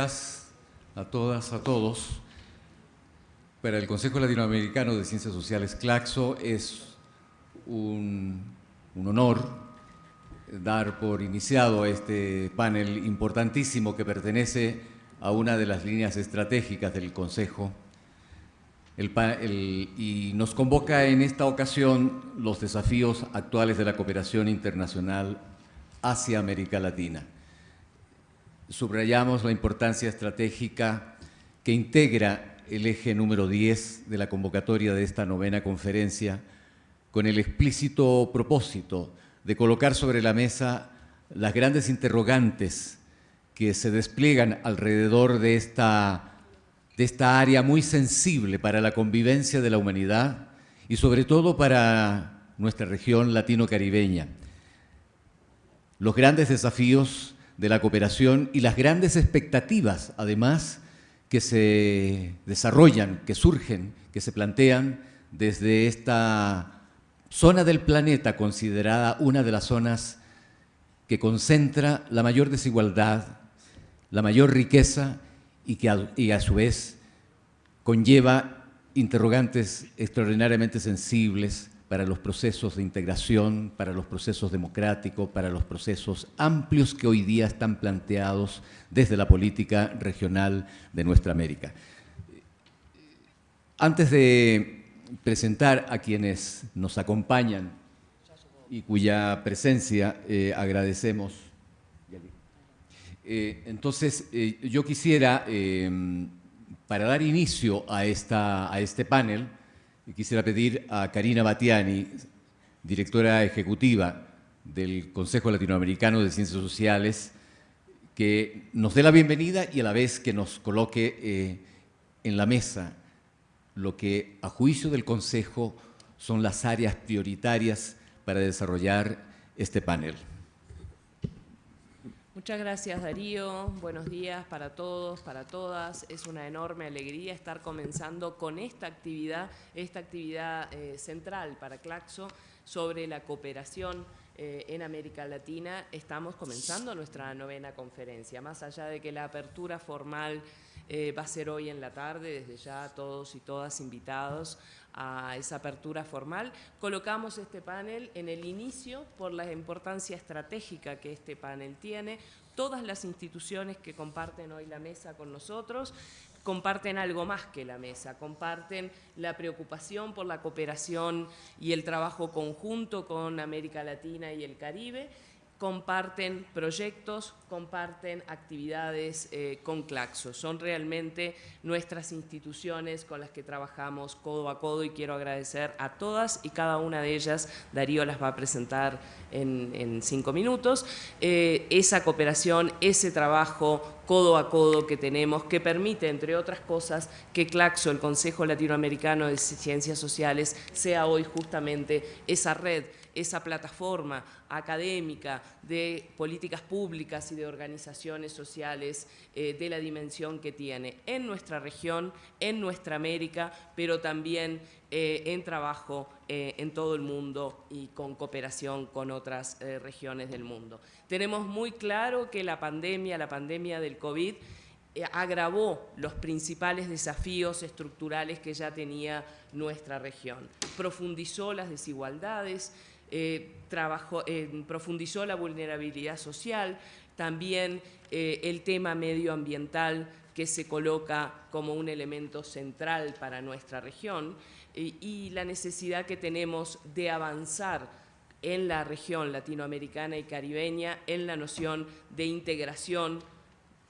días a todas, a todos. Para el Consejo Latinoamericano de Ciencias Sociales CLACSO es un, un honor dar por iniciado este panel importantísimo que pertenece a una de las líneas estratégicas del Consejo y nos convoca en esta ocasión los desafíos actuales de la cooperación internacional hacia América Latina. Subrayamos la importancia estratégica que integra el eje número 10 de la convocatoria de esta novena conferencia con el explícito propósito de colocar sobre la mesa las grandes interrogantes que se despliegan alrededor de esta de esta área muy sensible para la convivencia de la humanidad y sobre todo para nuestra región latino-caribeña. Los grandes desafíos de la cooperación y las grandes expectativas, además, que se desarrollan, que surgen, que se plantean desde esta zona del planeta considerada una de las zonas que concentra la mayor desigualdad, la mayor riqueza y que a, y a su vez conlleva interrogantes extraordinariamente sensibles para los procesos de integración, para los procesos democráticos, para los procesos amplios que hoy día están planteados desde la política regional de nuestra América. Antes de presentar a quienes nos acompañan y cuya presencia eh, agradecemos, eh, entonces, eh, yo quisiera, para dar inicio a, esta, a este panel, quisiera pedir a Karina Batiani, directora ejecutiva del Consejo Latinoamericano de Ciencias Sociales, que nos dé la bienvenida y a la vez que nos coloque en la mesa lo que a juicio del Consejo son las áreas prioritarias para desarrollar este panel. Muchas gracias Darío, buenos días para todos, para todas. Es una enorme alegría estar comenzando con esta actividad, esta actividad eh, central para Claxo sobre la cooperación eh, en América Latina. Estamos comenzando nuestra novena conferencia, más allá de que la apertura formal eh, va a ser hoy en la tarde, desde ya todos y todas invitados a esa apertura formal. Colocamos este panel en el inicio por la importancia estratégica que este panel tiene. Todas las instituciones que comparten hoy la mesa con nosotros comparten algo más que la mesa, comparten la preocupación por la cooperación y el trabajo conjunto con América Latina y el Caribe comparten proyectos, comparten actividades eh, con Claxo. Son realmente nuestras instituciones con las que trabajamos codo a codo y quiero agradecer a todas y cada una de ellas. Darío las va a presentar en, cinco minutos. Eh, esa cooperación, ese trabajo codo a codo que tenemos, que permite, entre otras cosas, que Claxo, el Consejo Latinoamericano de Ciencias Sociales, sea hoy justamente esa red esa plataforma académica de políticas públicas y de organizaciones sociales eh, de la dimensión que tiene en nuestra región, en nuestra América, pero también eh, en trabajo eh, en todo el mundo y con cooperación con otras regiones del mundo. Tenemos muy claro que la pandemia, la pandemia del COVID, agravó los principales desafíos estructurales que ya tenía nuestra región. Profundizó las desigualdades, eh, trabajó, profundizó la vulnerabilidad social, también eh, el tema medioambiental que se coloca como un elemento central para nuestra región y la necesidad que tenemos de avanzar en la región latinoamericana y caribeña en la noción de integración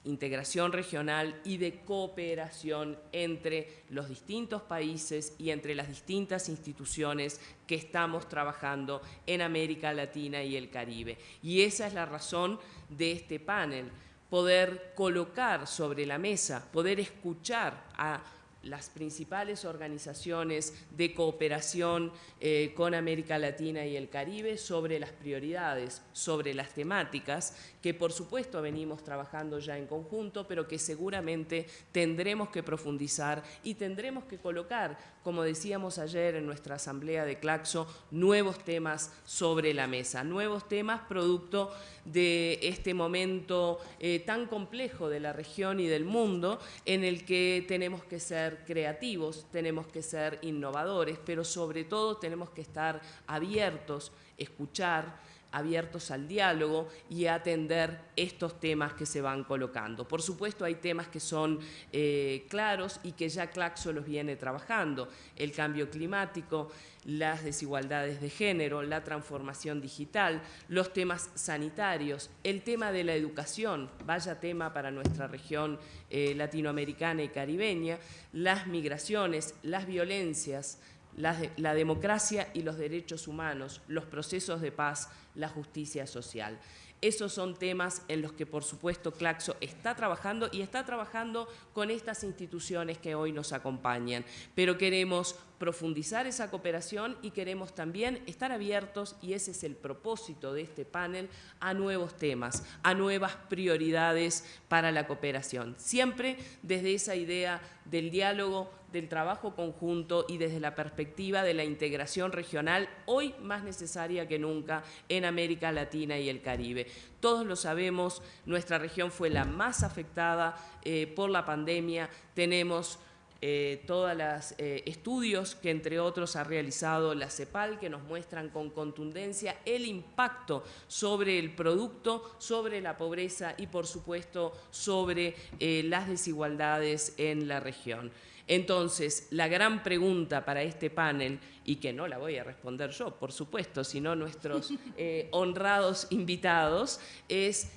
integración regional y de cooperación entre los distintos países y entre las distintas instituciones que estamos trabajando en América Latina y el Caribe. Y esa es la razón de este panel, poder colocar sobre la mesa, poder escuchar a las principales organizaciones de cooperación eh, con América Latina y el Caribe sobre las prioridades, sobre las temáticas, que por supuesto venimos trabajando ya en conjunto, pero que seguramente tendremos que profundizar y tendremos que colocar, como decíamos ayer en nuestra asamblea de Claxo, nuevos temas sobre la mesa, nuevos temas producto de este momento eh, tan complejo de la región y del mundo en el que tenemos que ser creativos, tenemos que ser innovadores, pero sobre todo tenemos que estar abiertos, escuchar, abiertos al diálogo y a atender estos temas que se van colocando. Por supuesto, hay temas que son eh, claros y que ya Claxo los viene trabajando. El cambio climático, las desigualdades de género, la transformación digital, los temas sanitarios, el tema de la educación, vaya tema para nuestra región eh, latinoamericana y caribeña, las migraciones, las violencias, la, democracia y los derechos humanos, los procesos de paz, la justicia social. Esos son temas en los que, por supuesto, Claxo está trabajando y está trabajando con estas instituciones que hoy nos acompañan. Pero queremos profundizar esa cooperación y queremos también estar abiertos, y ese es el propósito de este panel, a nuevos temas, a nuevas prioridades para la cooperación. Siempre desde esa idea del diálogo, del trabajo conjunto y desde la perspectiva de la integración regional, hoy más necesaria que nunca en América Latina y el Caribe. Todos lo sabemos, nuestra región fue la más afectada eh, por la pandemia, tenemos eh, todos los eh, estudios que entre otros ha realizado la CEPAL que nos muestran con contundencia el impacto sobre el producto, sobre la pobreza y por supuesto sobre eh, las desigualdades en la región. Entonces, la gran pregunta para este panel, y que no la voy a responder yo, por supuesto, sino nuestros honrados invitados, es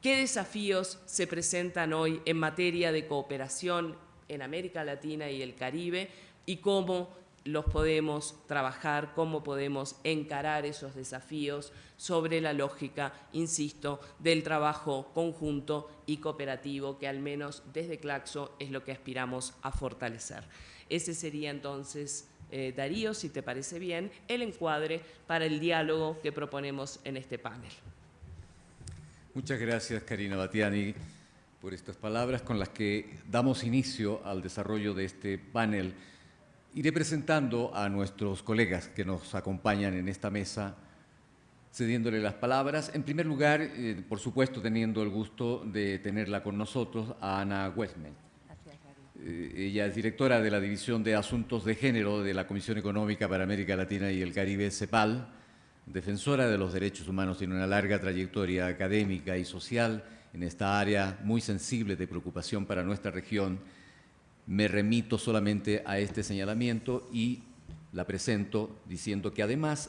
¿qué desafíos se presentan hoy en materia de cooperación en América Latina y el Caribe y cómo los podemos trabajar, cómo podemos encarar esos desafíos sobre la lógica, insisto, del trabajo conjunto y cooperativo que al menos desde Claxo es lo que aspiramos a fortalecer. Ese sería entonces, eh, Darío, si te parece bien, el encuadre para el diálogo que proponemos en este panel. Muchas gracias, Karina Batiani por estas palabras con las que damos inicio al desarrollo de este panel. Iré presentando a nuestros colegas que nos acompañan en esta mesa, cediéndole las palabras. En primer lugar, eh, por supuesto, teniendo el gusto de tenerla con nosotros, a Ana Westman. Eh, ella es directora de la División de Asuntos de Género de la Comisión Económica para América Latina y el Caribe, CEPAL, defensora de los derechos humanos, tiene una larga trayectoria académica y social en esta área muy sensible de preocupación para nuestra región, me remito solamente a este señalamiento y la presento diciendo que además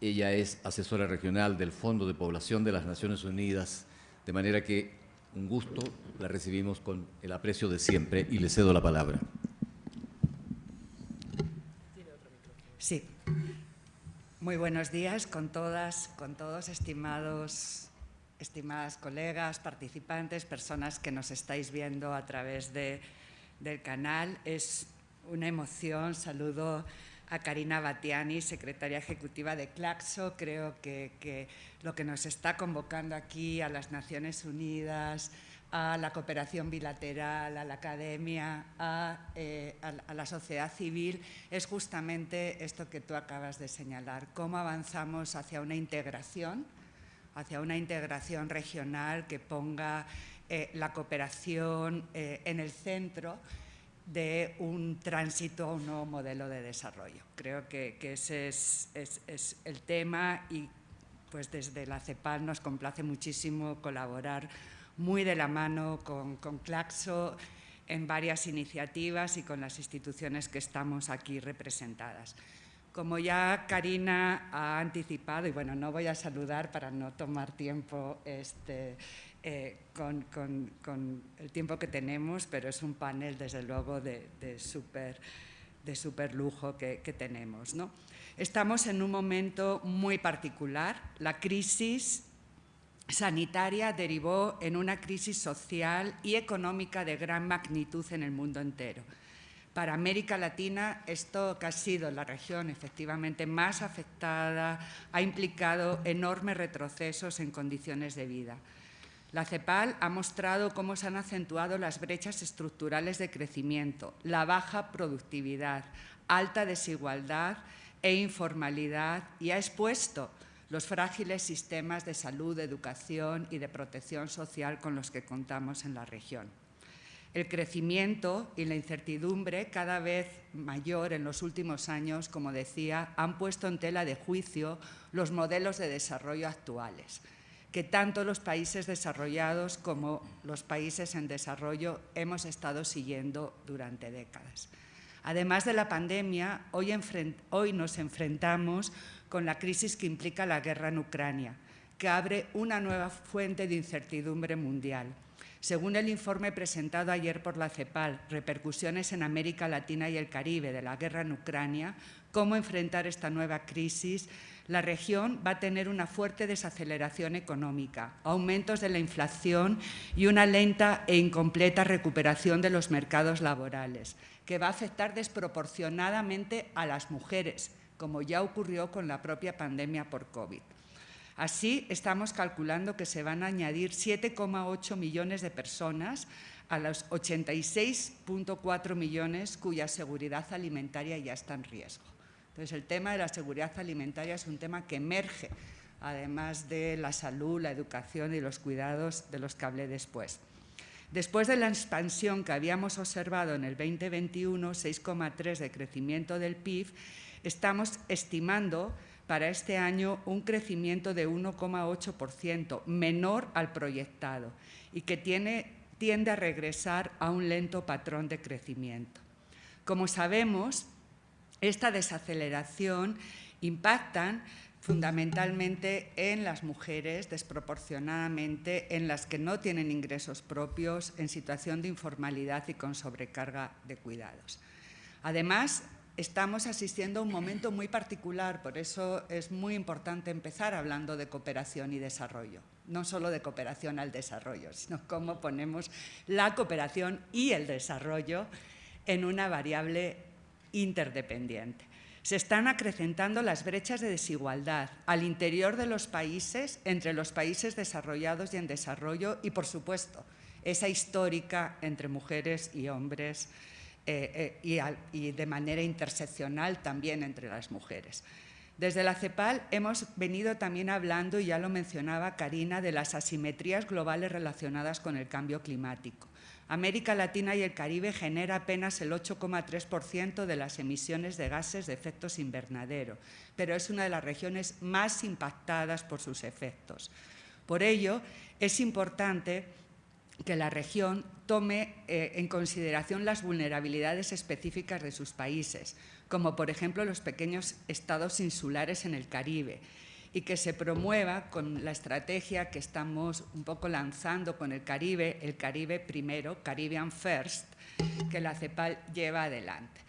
ella es asesora regional del Fondo de Población de las Naciones Unidas, de manera que un gusto, la recibimos con el aprecio de siempre y le cedo la palabra. Sí. Muy buenos días con todas, con todos, estimados estimadas colegas, participantes, personas que nos estáis viendo a través de, del canal. Es una emoción, saludo a Karina Batiani, secretaria ejecutiva de Claxo. Creo que, lo que nos está convocando aquí a las Naciones Unidas, a la cooperación bilateral, a la academia, a, eh, a, la sociedad civil, es justamente esto que tú acabas de señalar, cómo avanzamos hacia una integración hacia una integración regional que ponga eh, la cooperación eh, en el centro de un tránsito a un nuevo modelo de desarrollo. Creo que, ese es, el tema y pues desde la CEPAL nos complace muchísimo colaborar muy de la mano con, con Claxo en varias iniciativas y con las instituciones que estamos aquí representadas. Como ya Karina ha anticipado, y bueno, no voy a saludar para no tomar tiempo este, eh, con, el tiempo que tenemos, pero es un panel desde luego de, de súper de super lujo que, que tenemos. ¿no? Estamos en un momento muy particular. La crisis sanitaria derivó en una crisis social y económica de gran magnitud en el mundo entero Para América Latina, esto que ha sido la región efectivamente más afectada ha implicado enormes retrocesos en condiciones de vida. La CEPAL ha mostrado cómo se han acentuado las brechas estructurales de crecimiento, la baja productividad, alta desigualdad e informalidad y ha expuesto los frágiles sistemas de salud, de educación y de protección social con los que contamos en la región. El crecimiento y la incertidumbre cada vez mayor en los últimos años, como decía, han puesto en tela de juicio los modelos de desarrollo actuales, que tanto los países desarrollados como los países en desarrollo hemos estado siguiendo durante décadas. Además de la pandemia, hoy, nos enfrentamos con la crisis que implica la guerra en Ucrania, que abre una nueva fuente de incertidumbre mundial según el informe presentado ayer por la CEPAL, Repercusiones en América Latina y el Caribe de la guerra en Ucrania, cómo enfrentar esta nueva crisis, la región va a tener una fuerte desaceleración económica, aumentos de la inflación y una lenta e incompleta recuperación de los mercados laborales, que va a afectar desproporcionadamente a las mujeres, como ya ocurrió con la propia pandemia por COVID. Así, estamos calculando que se van a añadir 7,8 millones de personas a los 86,4 millones cuya seguridad alimentaria ya está en riesgo. Entonces, el tema de la seguridad alimentaria es un tema que emerge, además de la salud, la educación y los cuidados de los que hablé después. Después de la expansión que habíamos observado en el 2021, 6,3 de crecimiento del PIB, estamos estimando para este año un crecimiento de 1,8%, menor al proyectado, y que tiende a regresar a un lento patrón de crecimiento. Como sabemos, esta desaceleración impacta fundamentalmente en las mujeres, desproporcionadamente en las que no tienen ingresos propios, en situación de informalidad y con sobrecarga de cuidados. Además, estamos asistiendo a un momento muy particular, por eso es muy importante empezar hablando de cooperación y desarrollo. No solo de cooperación al desarrollo, sino cómo ponemos la cooperación y el desarrollo en una variable interdependiente. Se están acrecentando las brechas de desigualdad al interior de los países, entre los países desarrollados y en desarrollo, y por supuesto, esa histórica entre mujeres y hombres eh, eh, y, de manera interseccional también entre las mujeres. Desde la CEPAL hemos venido también hablando, y ya lo mencionaba Karina, de las asimetrías globales relacionadas con el cambio climático. América Latina y el Caribe genera apenas el 8,3% de las emisiones de gases de efectos invernadero, pero es una de las regiones más impactadas por sus efectos. Por ello, es importante que la región tome eh, en consideración las vulnerabilidades específicas de sus países, como por ejemplo los pequeños estados insulares en el Caribe, y que se promueva con la estrategia que estamos un poco lanzando con el Caribe, el Caribe primero, Caribbean First, que la CEPAL lleva adelante.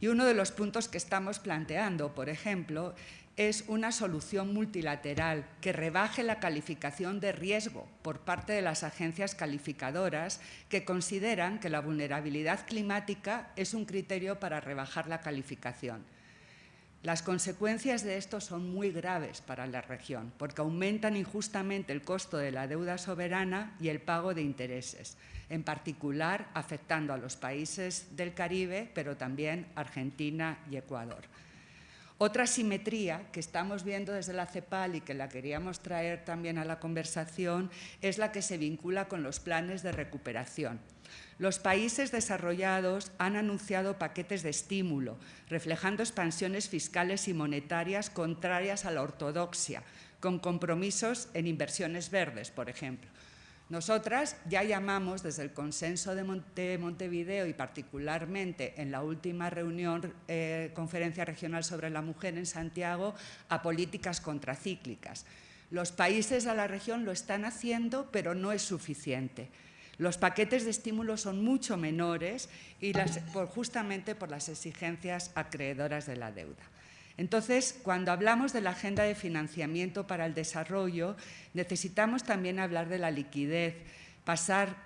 Y uno de los puntos que estamos planteando, por ejemplo, es una solución multilateral que rebaje la calificación de riesgo por parte de las agencias calificadoras que consideran que la vulnerabilidad climática es un criterio para rebajar la calificación. Las consecuencias de esto son muy graves para la región porque aumentan injustamente el costo de la deuda soberana y el pago de intereses, en particular afectando a los países del Caribe, pero también Argentina y Ecuador. Otra simetría que estamos viendo desde la CEPAL y que la queríamos traer también a la conversación es la que se vincula con los planes de recuperación. Los países desarrollados han anunciado paquetes de estímulo, reflejando expansiones fiscales y monetarias contrarias a la ortodoxia, con compromisos en inversiones verdes, por ejemplo. Nosotras ya llamamos desde el consenso de, Montevideo y particularmente en la última reunión, eh, conferencia regional sobre la mujer en Santiago, a políticas contracíclicas. Los países de la región lo están haciendo, pero no es suficiente. Los paquetes de estímulo son mucho menores y justamente por las exigencias acreedoras de la deuda. Entonces, cuando hablamos de la agenda de financiamiento para el desarrollo, necesitamos también hablar de la liquidez, pasar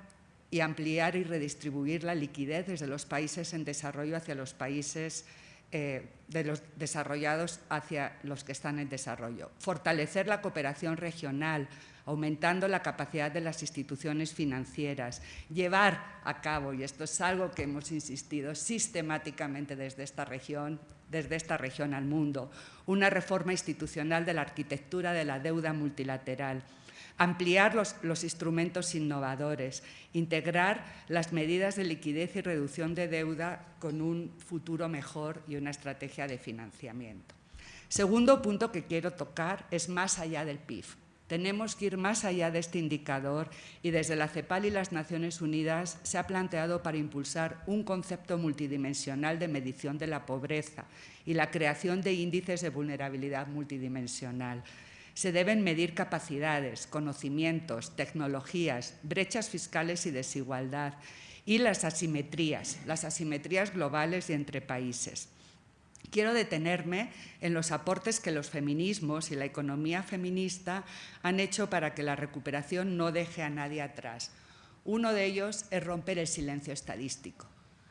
y ampliar y redistribuir la liquidez desde los países en desarrollo hacia los países eh, de los desarrollados hacia los que están en desarrollo. Fortalecer la cooperación regional, aumentando la capacidad de las instituciones financieras, llevar a cabo, y esto es algo que hemos insistido sistemáticamente desde esta región, desde esta región al mundo, una reforma institucional de la arquitectura de la deuda multilateral, ampliar los, instrumentos innovadores, integrar las medidas de liquidez y reducción de deuda con un futuro mejor y una estrategia de financiamiento. Segundo punto que quiero tocar es más allá del PIB. Tenemos que ir más allá de este indicador y desde la CEPAL y las Naciones Unidas se ha planteado para impulsar un concepto multidimensional de medición de la pobreza y la creación de índices de vulnerabilidad multidimensional. Se deben medir capacidades, conocimientos, tecnologías, brechas fiscales y desigualdad y las asimetrías, las asimetrías globales y entre países. Quiero detenerme en los aportes que los feminismos y la economía feminista han hecho para que la recuperación no deje a nadie atrás. Uno de ellos es romper el silencio estadístico.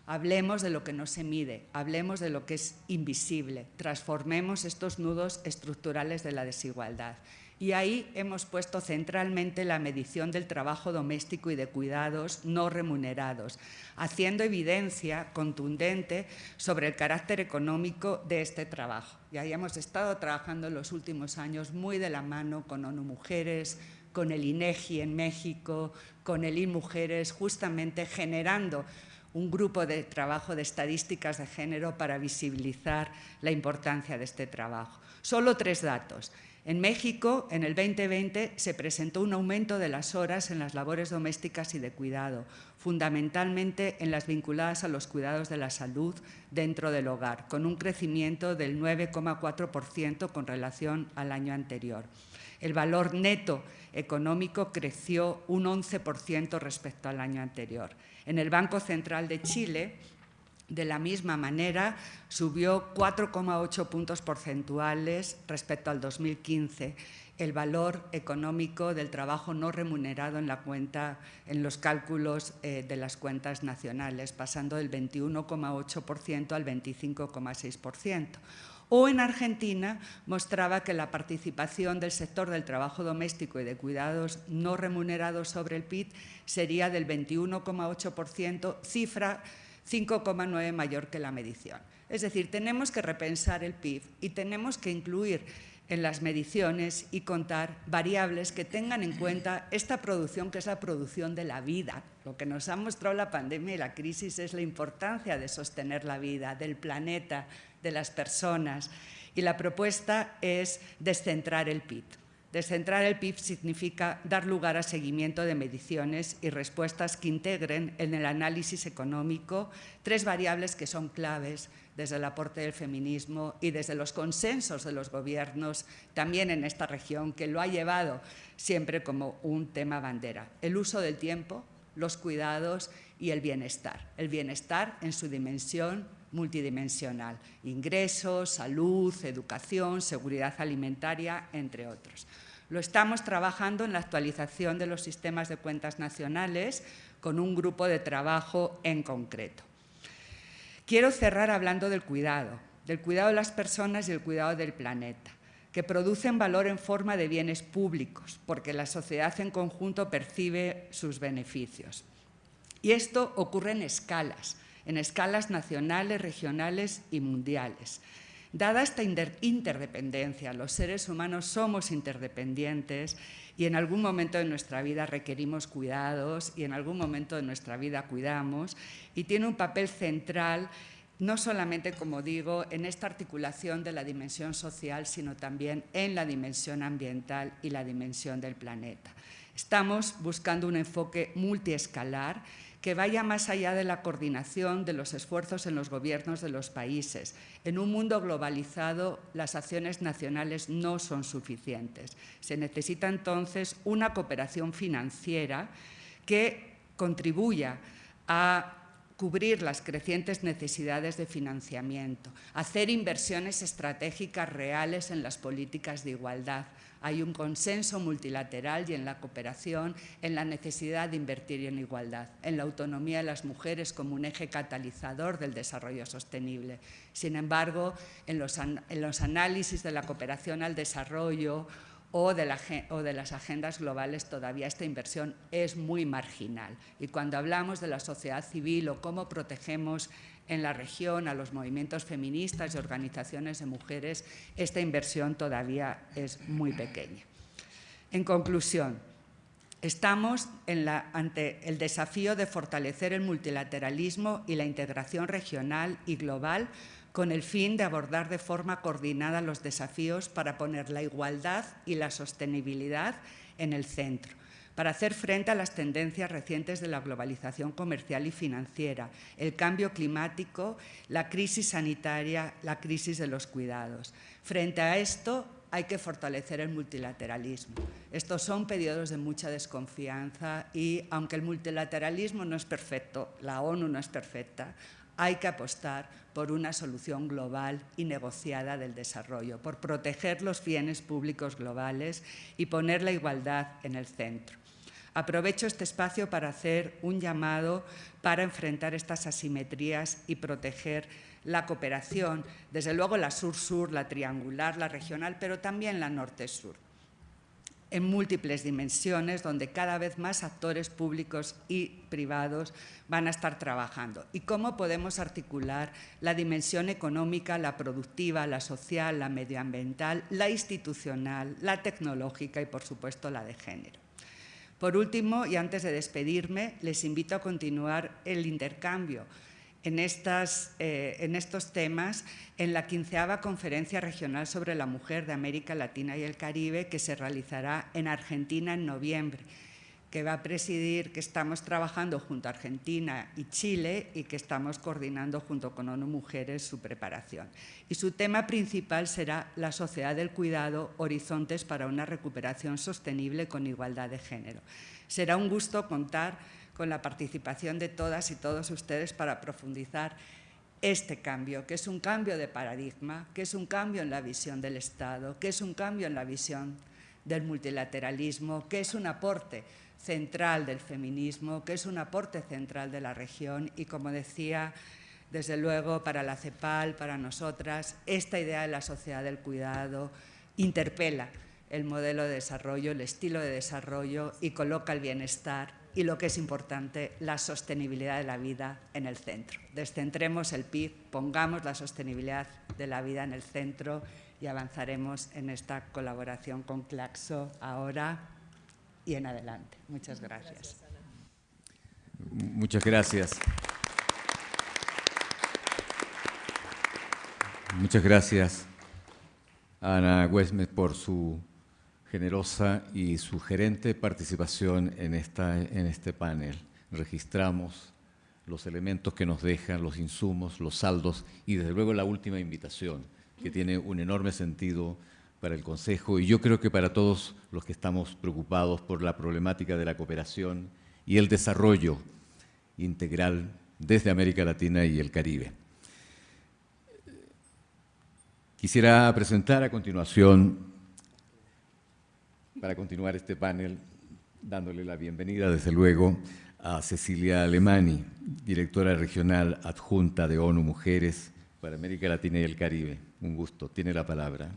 Hablemos de lo que no se mide, hablemos de lo que es invisible, transformemos estos nudos estructurales de la desigualdad. Y ahí hemos puesto centralmente la medición del trabajo doméstico y de cuidados no remunerados, haciendo evidencia contundente sobre el carácter económico de este trabajo. Y ahí hemos estado trabajando en los últimos años muy de la mano con ONU Mujeres, con el INEGI en México, con el INMujeres, justamente generando un grupo de trabajo de estadísticas de género para visibilizar la importancia de este trabajo. Solo tres datos. En México, en el 2020, se presentó un aumento de las horas en las labores domésticas y de cuidado, fundamentalmente en las vinculadas a los cuidados de la salud dentro del hogar, con un crecimiento del 9,4% con relación al año anterior. El valor neto económico creció un 11% respecto al año anterior. En el Banco Central de Chile, de la misma manera, subió 4,8 puntos porcentuales respecto al 2015 el valor económico del trabajo no remunerado en la cuenta, en los cálculos eh, de las cuentas nacionales, pasando del 21,8% al 25,6%. O en Argentina mostraba que la participación del sector del trabajo doméstico y de cuidados no remunerados sobre el PIB sería del 21,8%, cifra 5,9 mayor que la medición. Es decir, tenemos que repensar el PIB y tenemos que incluir en las mediciones y contar variables que tengan en cuenta esta producción que es la producción de la vida. Lo que nos ha mostrado la pandemia y la crisis es la importancia de sostener la vida, del planeta, de las personas. Y la propuesta es descentrar el PIB. Descentrar el PIB significa dar lugar a seguimiento de mediciones y respuestas que integren en el análisis económico tres variables que son claves desde el aporte del feminismo y desde los consensos de los gobiernos también en esta región, que lo ha llevado siempre como un tema bandera. El uso del tiempo, los cuidados y el bienestar. El bienestar en su dimensión multidimensional, ingresos, salud, educación, seguridad alimentaria, entre otros. Lo estamos trabajando en la actualización de los sistemas de cuentas nacionales con un grupo de trabajo en concreto. Quiero cerrar hablando del cuidado, del cuidado de las personas y el cuidado del planeta, que producen valor en forma de bienes públicos, porque la sociedad en conjunto percibe sus beneficios. Y esto ocurre en escalas, en escalas nacionales, regionales y mundiales. Dada esta interdependencia, los seres humanos somos interdependientes y en algún momento de nuestra vida requerimos cuidados y en algún momento de nuestra vida cuidamos y tiene un papel central no solamente, como digo, en esta articulación de la dimensión social, sino también en la dimensión ambiental y la dimensión del planeta. Estamos buscando un enfoque multiescalar que vaya más allá de la coordinación de los esfuerzos en los gobiernos de los países. En un mundo globalizado, las acciones nacionales no son suficientes. Se necesita entonces una cooperación financiera que contribuya a cubrir las crecientes necesidades de financiamiento, hacer inversiones estratégicas reales en las políticas de igualdad, hay un consenso multilateral y en la cooperación en la necesidad de invertir en igualdad, en la autonomía de las mujeres como un eje catalizador del desarrollo sostenible. Sin embargo, en los, análisis de la cooperación al desarrollo o de, o de, las agendas globales todavía esta inversión es muy marginal. Y cuando hablamos de la sociedad civil o cómo protegemos en la región, a los movimientos feministas y organizaciones de mujeres, esta inversión todavía es muy pequeña. En conclusión, estamos ante el desafío de fortalecer el multilateralismo y la integración regional y global con el fin de abordar de forma coordinada los desafíos para poner la igualdad y la sostenibilidad en el centro para hacer frente a las tendencias recientes de la globalización comercial y financiera, el cambio climático, la crisis sanitaria, la crisis de los cuidados. Frente a esto, hay que fortalecer el multilateralismo. Estos son periodos de mucha desconfianza y, aunque el multilateralismo no es perfecto, la ONU no es perfecta, hay que apostar por una solución global y negociada del desarrollo, por proteger los bienes públicos globales y poner la igualdad en el centro. Aprovecho este espacio para hacer un llamado para enfrentar estas asimetrías y proteger la cooperación, desde luego la sur-sur, la triangular, la regional, pero también la norte-sur, en múltiples dimensiones donde cada vez más actores públicos y privados van a estar trabajando. Y cómo podemos articular la dimensión económica, la productiva, la social, la medioambiental, la institucional, la tecnológica y, por supuesto, la de género. Por último, y antes de despedirme, les invito a continuar el intercambio en, eh, en, estos temas en la quinceava Conferencia Regional sobre la Mujer de América Latina y el Caribe que se realizará en Argentina en noviembre que va a presidir, que estamos trabajando junto a Argentina y Chile y que estamos coordinando junto con ONU Mujeres su preparación. Y su tema principal será la sociedad del cuidado, horizontes para una recuperación sostenible con igualdad de género. Será un gusto contar con la participación de todas y todos ustedes para profundizar este cambio, que es un cambio de paradigma, que es un cambio en la visión del Estado, que es un cambio en la visión del multilateralismo, que es un aporte central del feminismo, que es un aporte central de la región y, como decía, desde luego para la CEPAL, para nosotras, esta idea de la sociedad del cuidado interpela el modelo de desarrollo, el estilo de desarrollo y coloca el bienestar y lo que es importante, la sostenibilidad de la vida en el centro. Descentremos el PIB, pongamos la sostenibilidad de la vida en el centro y avanzaremos en esta colaboración con Claxo ahora y en adelante. Muchas gracias. Muchas gracias. Muchas gracias Ana Westmet por su generosa y sugerente participación en, esta, en este panel. Registramos los elementos que nos dejan, los insumos, los saldos y desde luego la última invitación, que tiene un enorme sentido para el Consejo y yo creo que para todos los que estamos preocupados por la problemática de la cooperación y el desarrollo integral desde América Latina y el Caribe. Quisiera presentar a continuación, para continuar este panel, dándole la bienvenida, desde luego, a Cecilia Alemani, directora regional adjunta de ONU Mujeres para América Latina y el Caribe. Un gusto. Tiene la palabra.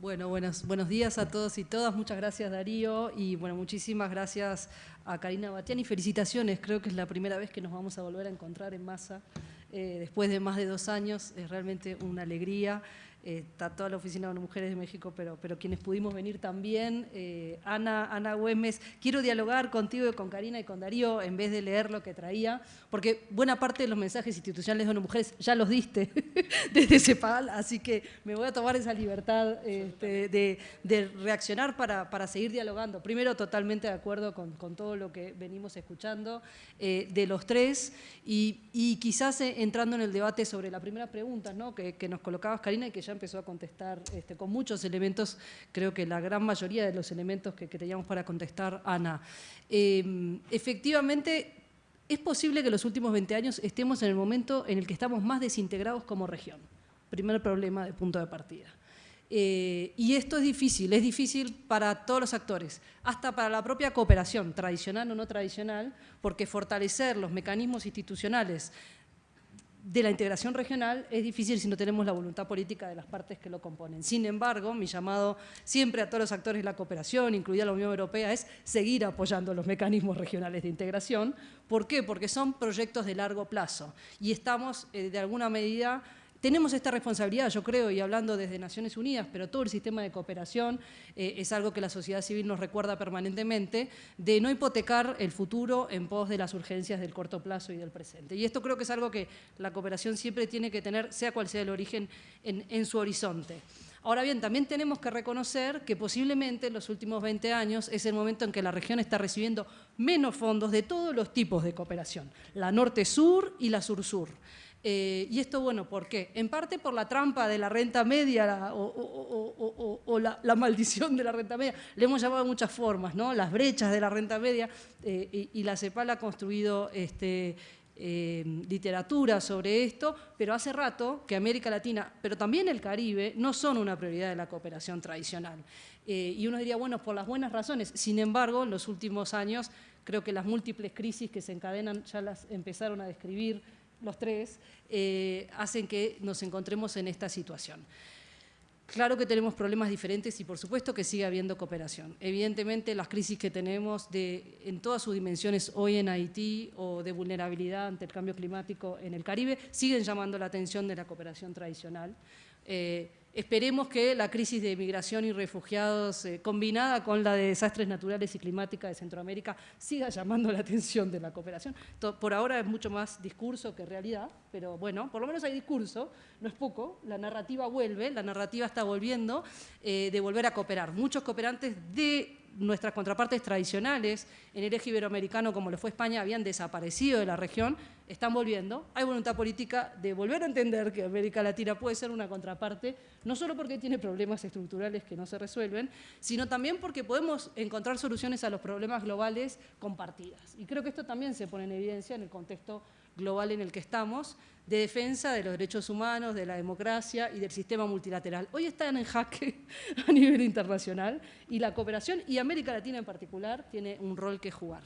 Bueno, buenos, buenos días a todos y todas. Muchas gracias Darío y bueno, muchísimas gracias a Karina Batiani. Felicitaciones, creo que es la primera vez que nos vamos a volver a encontrar en masa eh, después de más de dos años. Es realmente una alegría. Eh, está toda la Oficina de Mujeres de México, pero, pero quienes pudimos venir también. Eh, Ana, Ana Güemes, quiero dialogar contigo y con Karina y con Darío en vez de leer lo que traía, porque buena parte de los mensajes institucionales de ONU Mujeres ya los diste desde CEPAL, así que me voy a tomar esa libertad este, de, reaccionar para, para, seguir dialogando. Primero, totalmente de acuerdo con, con todo lo que venimos escuchando eh, de los tres y, quizás entrando en el debate sobre la primera pregunta ¿no? que, que nos colocabas, Karina, y que ya empezó a contestar este, con muchos elementos, creo que la gran mayoría de los elementos que, teníamos para contestar Ana. Em, efectivamente, es posible que los últimos 20 años estemos en el momento en el que estamos más desintegrados como región. Primer problema de punto de partida. Eh, y esto es difícil, es difícil para todos los actores, hasta para la propia cooperación, tradicional o no tradicional, porque fortalecer los mecanismos institucionales de la integración regional es difícil si no tenemos la voluntad política de las partes que lo componen. Sin embargo, mi llamado siempre a todos los actores de la cooperación, incluida la Unión Europea, es seguir apoyando los mecanismos regionales de integración. ¿Por qué? Porque son proyectos de largo plazo y estamos, eh, de alguna medida, tenemos esta responsabilidad, yo creo, y hablando desde Naciones Unidas, pero todo el sistema de cooperación eh, es algo que la sociedad civil nos recuerda permanentemente, de no hipotecar el futuro en pos de las urgencias del corto plazo y del presente. Y esto creo que es algo que la cooperación siempre tiene que tener, sea cual sea el origen, en, su horizonte. Ahora bien, también tenemos que reconocer que posiblemente en los últimos 20 años es el momento en que la región está recibiendo menos fondos de todos los tipos de cooperación, la norte-sur y la sur-sur. Eh, y esto, bueno, ¿por qué? En parte por la trampa de la renta media o, la, maldición de la renta media. Le hemos llamado de muchas formas, ¿no? Las brechas de la renta media eh, y, la CEPAL ha construido este, eh, literatura sobre esto, pero hace rato que América Latina, pero también el Caribe, no son una prioridad de la cooperación tradicional. y uno diría, bueno, por las buenas razones. Sin embargo, en los últimos años, creo que las múltiples crisis que se encadenan ya las empezaron a describir los tres, eh, hacen que nos encontremos en esta situación. Claro que tenemos problemas diferentes y por supuesto que sigue habiendo cooperación. Evidentemente las crisis que tenemos en todas sus dimensiones hoy en Haití o de vulnerabilidad ante el cambio climático en el Caribe siguen llamando la atención de la cooperación tradicional. Eh, Esperemos que la crisis de migración y refugiados eh, combinada con la de desastres naturales y climáticas de Centroamérica siga llamando la atención de la cooperación. Por ahora es mucho más discurso que realidad, pero bueno, por lo menos hay discurso, no es poco, la narrativa vuelve, la narrativa está volviendo eh, de volver a cooperar. Muchos cooperantes de nuestras contrapartes tradicionales en el eje iberoamericano, como lo fue España, habían desaparecido de la región, están volviendo. Hay voluntad política de volver a entender que América Latina puede ser una contraparte, no solo porque tiene problemas estructurales que no se resuelven, sino también porque podemos encontrar soluciones a los problemas globales compartidas. Y creo que esto también se pone en evidencia en el contexto global en el que estamos, de defensa de los derechos humanos, de la democracia y del sistema multilateral. Hoy están en jaque a nivel internacional y la cooperación, y América Latina en particular, tiene un rol que jugar.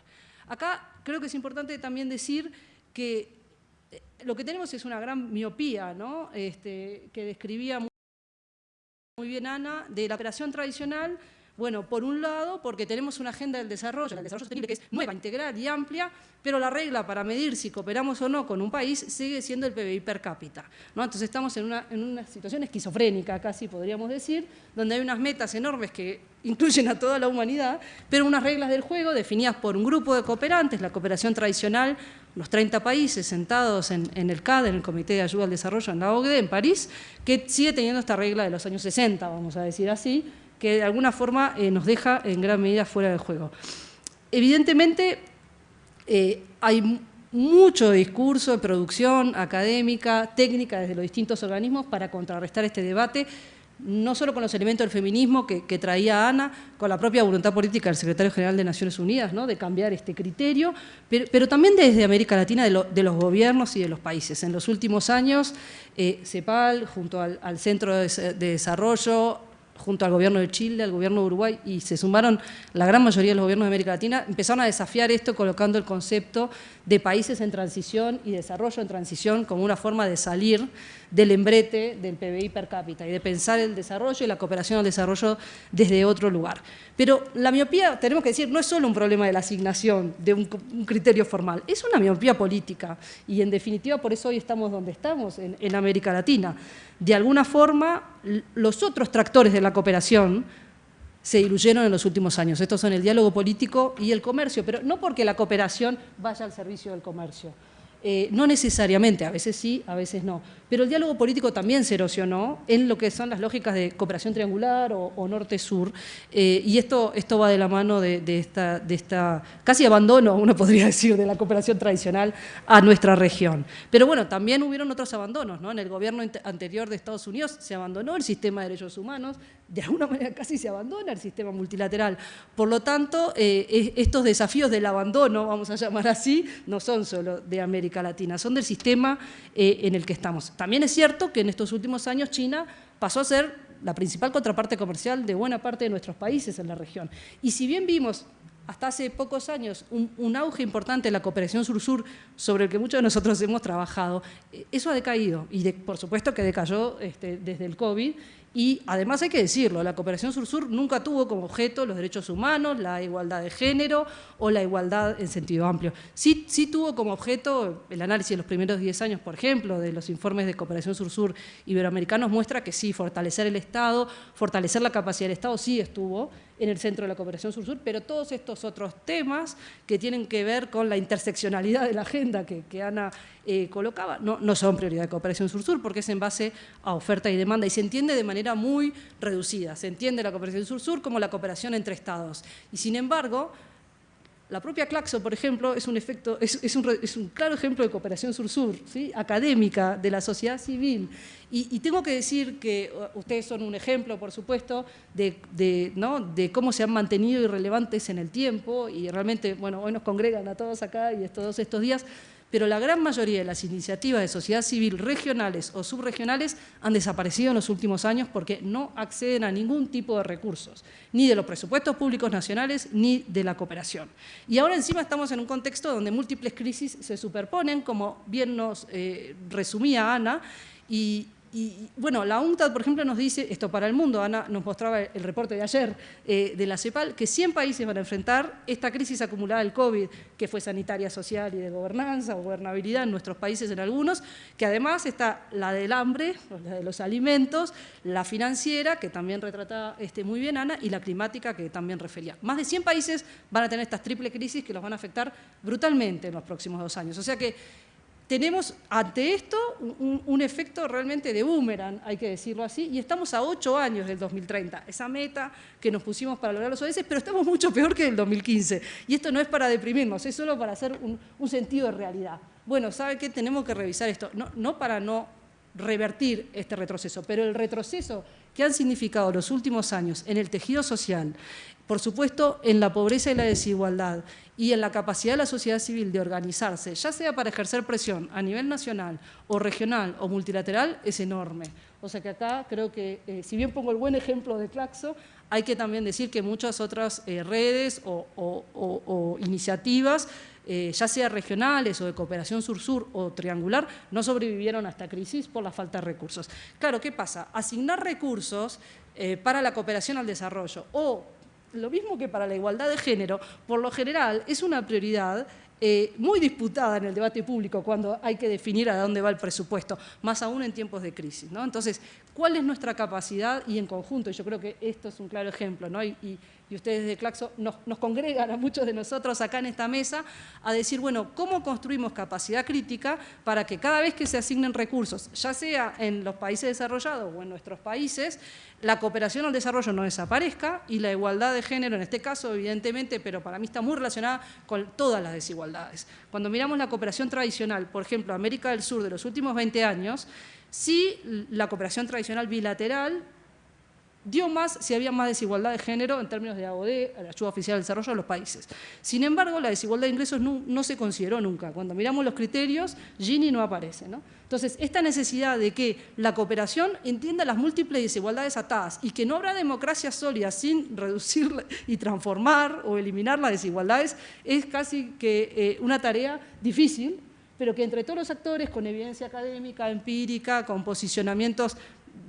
Acá creo que es importante también decir que eh, lo que tenemos es una gran miopía, ¿no? Este, que describía muy bien Ana, de la operación tradicional bueno, por un lado, porque tenemos una agenda del desarrollo, el desarrollo sostenible, que es nueva, integral y amplia, pero la regla para medir si cooperamos o no con un país sigue siendo el PBI per cápita. ¿no? Entonces estamos en una, en una situación esquizofrénica, casi podríamos decir, donde hay unas metas enormes que incluyen a toda la humanidad, pero unas reglas del juego definidas por un grupo de cooperantes, la cooperación tradicional, los 30 países sentados en, en, el CAD, en el Comité de Ayuda al Desarrollo en la OCDE, en París, que sigue teniendo esta regla de los años 60, vamos a decir así, que de alguna forma eh, nos deja en gran medida fuera del juego. Evidentemente, eh, hay mucho discurso de producción académica, técnica desde los distintos organismos para contrarrestar este debate, no solo con los elementos del feminismo que, traía Ana, con la propia voluntad política del secretario general de Naciones Unidas, ¿no? de cambiar este criterio, pero, también desde América Latina, de, los gobiernos y de los países. En los últimos años, eh, CEPAL, junto al, Centro de Desarrollo, junto al gobierno de Chile, al gobierno de Uruguay, y se sumaron la gran mayoría de los gobiernos de América Latina, empezaron a desafiar esto colocando el concepto de países en transición y desarrollo en transición como una forma de salir del embrete del PBI per cápita y de pensar el desarrollo y la cooperación al desarrollo desde otro lugar. Pero la miopía, tenemos que decir, no es solo un problema de la asignación de un, criterio formal, es una miopía política y en definitiva por eso hoy estamos donde estamos, en, América Latina. De alguna forma, los otros tractores de la cooperación se diluyeron en los últimos años. Estos son el diálogo político y el comercio, pero no porque la cooperación vaya al servicio del comercio. eh, no necesariamente, a veces sí, a veces no. Pero el diálogo político también se erosionó en lo que son las lógicas de cooperación triangular o, norte-sur. Eh, y esto, esto va de la mano de, esta, esta casi abandono, uno podría decir, de la cooperación tradicional a nuestra región. Pero bueno, también hubieron otros abandonos. ¿no? En el gobierno anterior de Estados Unidos se abandonó el sistema de derechos humanos, de alguna manera casi se abandona el sistema multilateral. Por lo tanto, eh, estos desafíos del abandono, vamos a llamar así, no son solo de América Latina, son del sistema eh, en el que estamos. También es cierto que en estos últimos años China pasó a ser la principal contraparte comercial de buena parte de nuestros países en la región. Y si bien vimos hasta hace pocos años un, auge importante en la cooperación sur-sur sobre el que muchos de nosotros hemos trabajado, eh, eso ha decaído y por supuesto que decayó este, desde el COVID y además hay que decirlo, la cooperación sur-sur nunca tuvo como objeto los derechos humanos, la igualdad de género o la igualdad en sentido amplio. Sí, sí tuvo como objeto el análisis de los primeros 10 años, por ejemplo, de los informes de cooperación sur-sur iberoamericanos, muestra que sí, fortalecer el Estado, fortalecer la capacidad del Estado sí estuvo en el centro de la cooperación sur-sur, pero todos estos otros temas que tienen que ver con la interseccionalidad de la agenda que, Ana eh, colocaba, no, no son prioridad de cooperación sur-sur porque es en base a oferta y demanda y se entiende de manera muy reducida. Se entiende la cooperación sur-sur como la cooperación entre estados. Y sin embargo, la propia Claxo, por ejemplo, es un, efecto, es, un, claro ejemplo de cooperación sur-sur, ¿sí? académica, de la sociedad civil. Y, tengo que decir que ustedes son un ejemplo, por supuesto, de, ¿no? de cómo se han mantenido irrelevantes en el tiempo y realmente, bueno, hoy nos congregan a todos acá y todos estos días, pero la gran mayoría de las iniciativas de sociedad civil regionales o subregionales han desaparecido en los últimos años porque no acceden a ningún tipo de recursos, ni de los presupuestos públicos nacionales ni de la cooperación. Y ahora encima estamos en un contexto donde múltiples crisis se superponen, como bien nos eh, resumía Ana, y, y bueno, la UNCTAD, por ejemplo, nos dice, esto para el mundo, Ana nos mostraba el reporte de ayer eh, de la CEPAL, que 100 países van a enfrentar esta crisis acumulada del COVID, que fue sanitaria, social y de gobernanza o gobernabilidad en nuestros países en algunos, que además está la del hambre, la de los alimentos, la financiera, que también retrata este, muy bien Ana, y la climática, que también refería. Más de 100 países van a tener estas triple crisis que los van a afectar brutalmente en los próximos dos años. O sea que tenemos ante esto un, efecto realmente de boomerang, hay que decirlo así, y estamos a ocho años del 2030, esa meta que nos pusimos para lograr los ODS, pero estamos mucho peor que el 2015. Y esto no es para deprimirnos, es solo para hacer un, sentido de realidad. Bueno, ¿sabe qué? Tenemos que revisar esto, no, no para no revertir este retroceso, pero el retroceso que han significado los últimos años en el tejido social, por supuesto, en la pobreza y la desigualdad y en la capacidad de la sociedad civil de organizarse, ya sea para ejercer presión a nivel nacional o regional o multilateral, es enorme. O sea que acá creo que, eh, si bien pongo el buen ejemplo de Claxo, hay que también decir que muchas otras eh, redes o, iniciativas, eh, ya sea regionales o de cooperación sur-sur o triangular, no sobrevivieron a esta crisis por la falta de recursos. Claro, ¿qué pasa? Asignar recursos para la cooperación al desarrollo o lo mismo que para la igualdad de género, por lo general es una prioridad eh, muy disputada en el debate público cuando hay que definir a dónde va el presupuesto, más aún en tiempos de crisis. ¿no? Entonces, ¿cuál es nuestra capacidad? Y en conjunto, yo creo que esto es un claro ejemplo, ¿no? y, ustedes de Claxo nos, congregan a muchos de nosotros acá en esta mesa a decir, bueno, ¿cómo construimos capacidad crítica para que cada vez que se asignen recursos, ya sea en los países desarrollados o en nuestros países, la cooperación al desarrollo no desaparezca y la igualdad de género, en este caso, evidentemente, pero para mí está muy relacionada con todas las desigualdades. Cuando miramos la cooperación tradicional, por ejemplo, América del Sur de los últimos 20 años, sí la cooperación tradicional bilateral dio más si había más desigualdad de género en términos de AOD, la ayuda oficial al desarrollo de los países. Sin embargo, la desigualdad de ingresos no, se consideró nunca. Cuando miramos los criterios, Gini no aparece. Entonces, esta necesidad de que la cooperación entienda las múltiples desigualdades atadas y que no habrá democracia sólida sin reducir y transformar o eliminar las desigualdades es casi que eh, una tarea difícil, pero que entre todos los actores, con evidencia académica, empírica, con posicionamientos